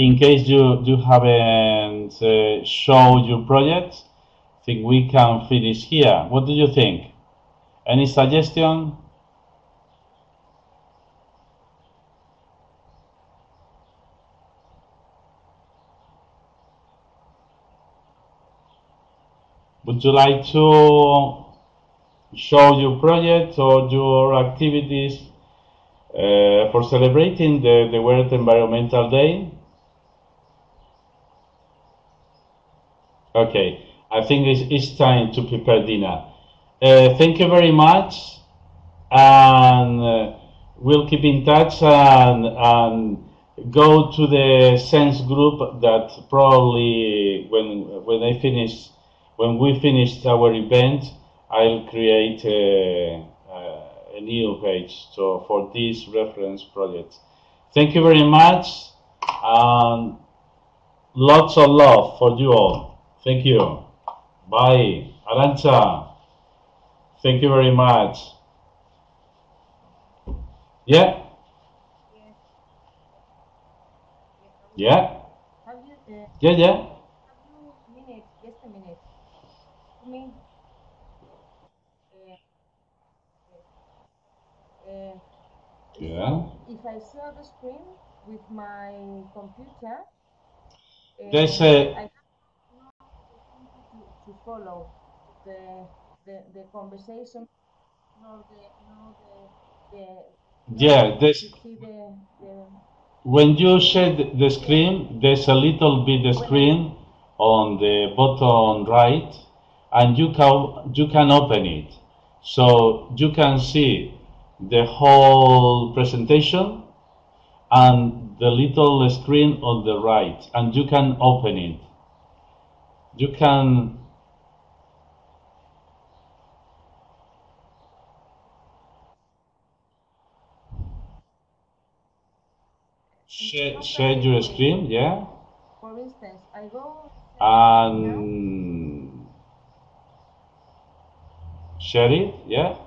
in case you, you haven't uh, showed your project, I think we can finish here. What do you think? Any suggestion? Would you like to show your project or your activities uh, for celebrating the, the World Environmental Day? Okay, I think it's, it's time to prepare dinner. Uh, thank you very much, and uh, we'll keep in touch and, and go to the sense group that probably when when I finish when we finish our event, I'll create a, a, a new page so for this reference project. Thank you very much, and lots of love for you all. Thank you. Bye. Arancha. Thank you very much. Yeah? Yeah? Uh, Yeah, yeah. have you minute, just a minute. To me, uh, uh, Yeah. if I share the screen with my computer, uh, There's a- I no to, to follow the, the, the conversation, nor the, nor the, the Yeah, there's, the, the when you share the the screen, there's a little bit of screen on the bottom right, and you can you can open it, so you can see the whole presentation and the little screen on the right, and you can open it. You can share, share your screen, yeah, For instance, I go and share it, yeah.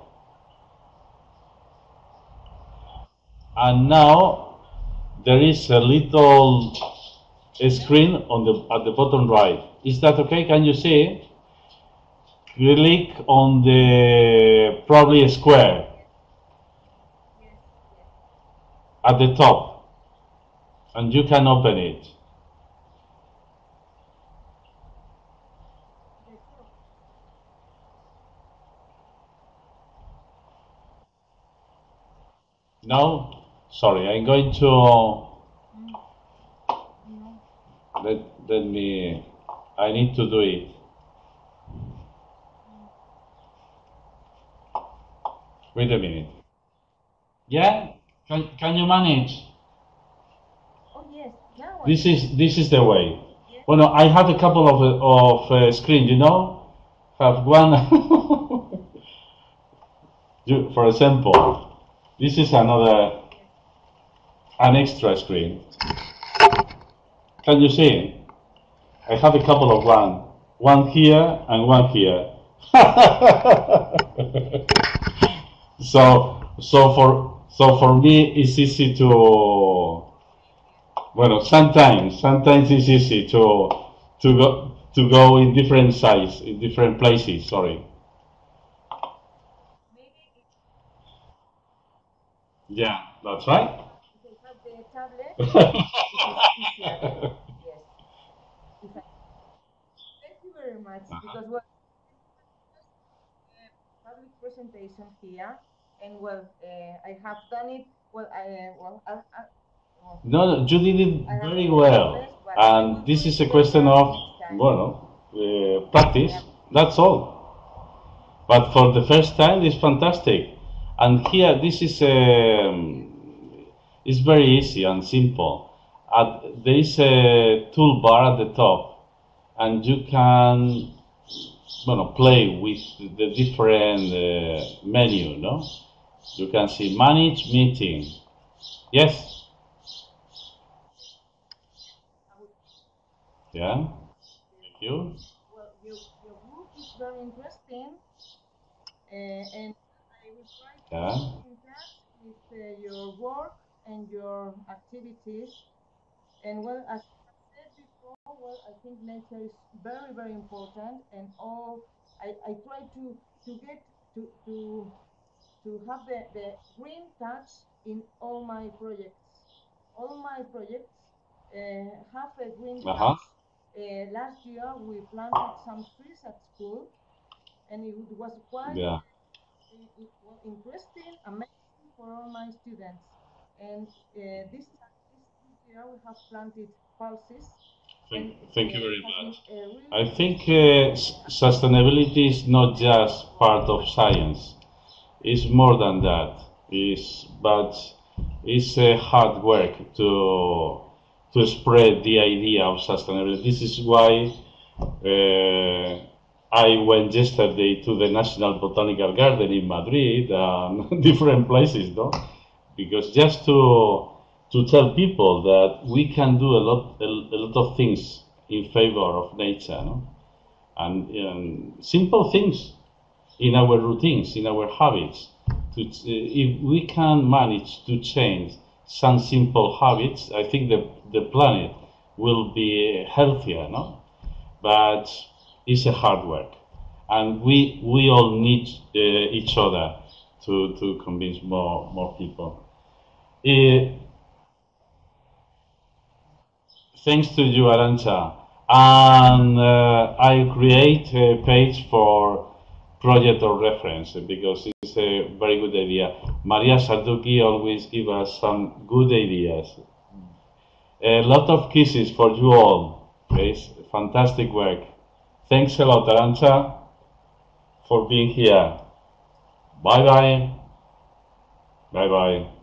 And now there is a little screen on the at the bottom right. Is that okay? Can you see? Click on the probably a square at the top, and you can open it. No, sorry, I'm going to let let me. I need to do it. Wait a minute. Yeah, can can you manage? Oh yes, now This is this is the way. Well, no, I have a couple of of uh, screen. You know, have one. *laughs* you, for example, this is another an extra screen. Can you see? I have a couple of one, one here and one here. *laughs* so so for so for me it's easy to well sometimes sometimes it's easy to to go to go in different size in different places sorry yeah that's right thank you very much because well, uh, public presentation here, and well, uh, I have done it. Well, I uh, well, I, I, well, no no, you did it very well. best, but I will and this is a question of well uh, practice. That's all. But for the first time it's fantastic. And here this is um, it's very easy and simple. At, there is a toolbar at the top and you can well, play with the different uh, menu no? You can see manage meeting. Yes? Yeah? Thank you. Well, your, your book is very interesting, uh, and I will try to Yeah. keep in touch with uh, your work and your activities. And well, as I said before, well, I think nature is very, very important, and all I, I try to to get to to to have the, the green touch in all my projects. All my projects uh, have a green Uh-huh. touch. Uh, last year we planted some trees at school, and it was quite Yeah. i- i- was interesting, amazing for all my students. And uh, this, this year we have planted pulses. Thank, thank you uh, very much. uh, I think uh, sustainability is not just part of science. It's more than that. It's, but it's a hard work to to spread the idea of sustainability. This is why uh, I went yesterday to the National Botanical Garden in Madrid *laughs* and different places, no? Because just to to tell people that we can do a lot a, a lot of things in favor of nature, no? and simple things in our routines, in our habits. To, if we can manage to change some simple habits, I think the, the planet will be healthier, no? But it's a hard work. And we, we all need uh, each other to, to convince more, more people. Uh, thanks to you, Arancha. And uh, I create a page for project or reference because it's a very good idea. Maria Sarduki always give us some good ideas. A lot of kisses for you all. It's fantastic work. Thanks a lot, Arancha, for being here. Bye bye. Bye bye.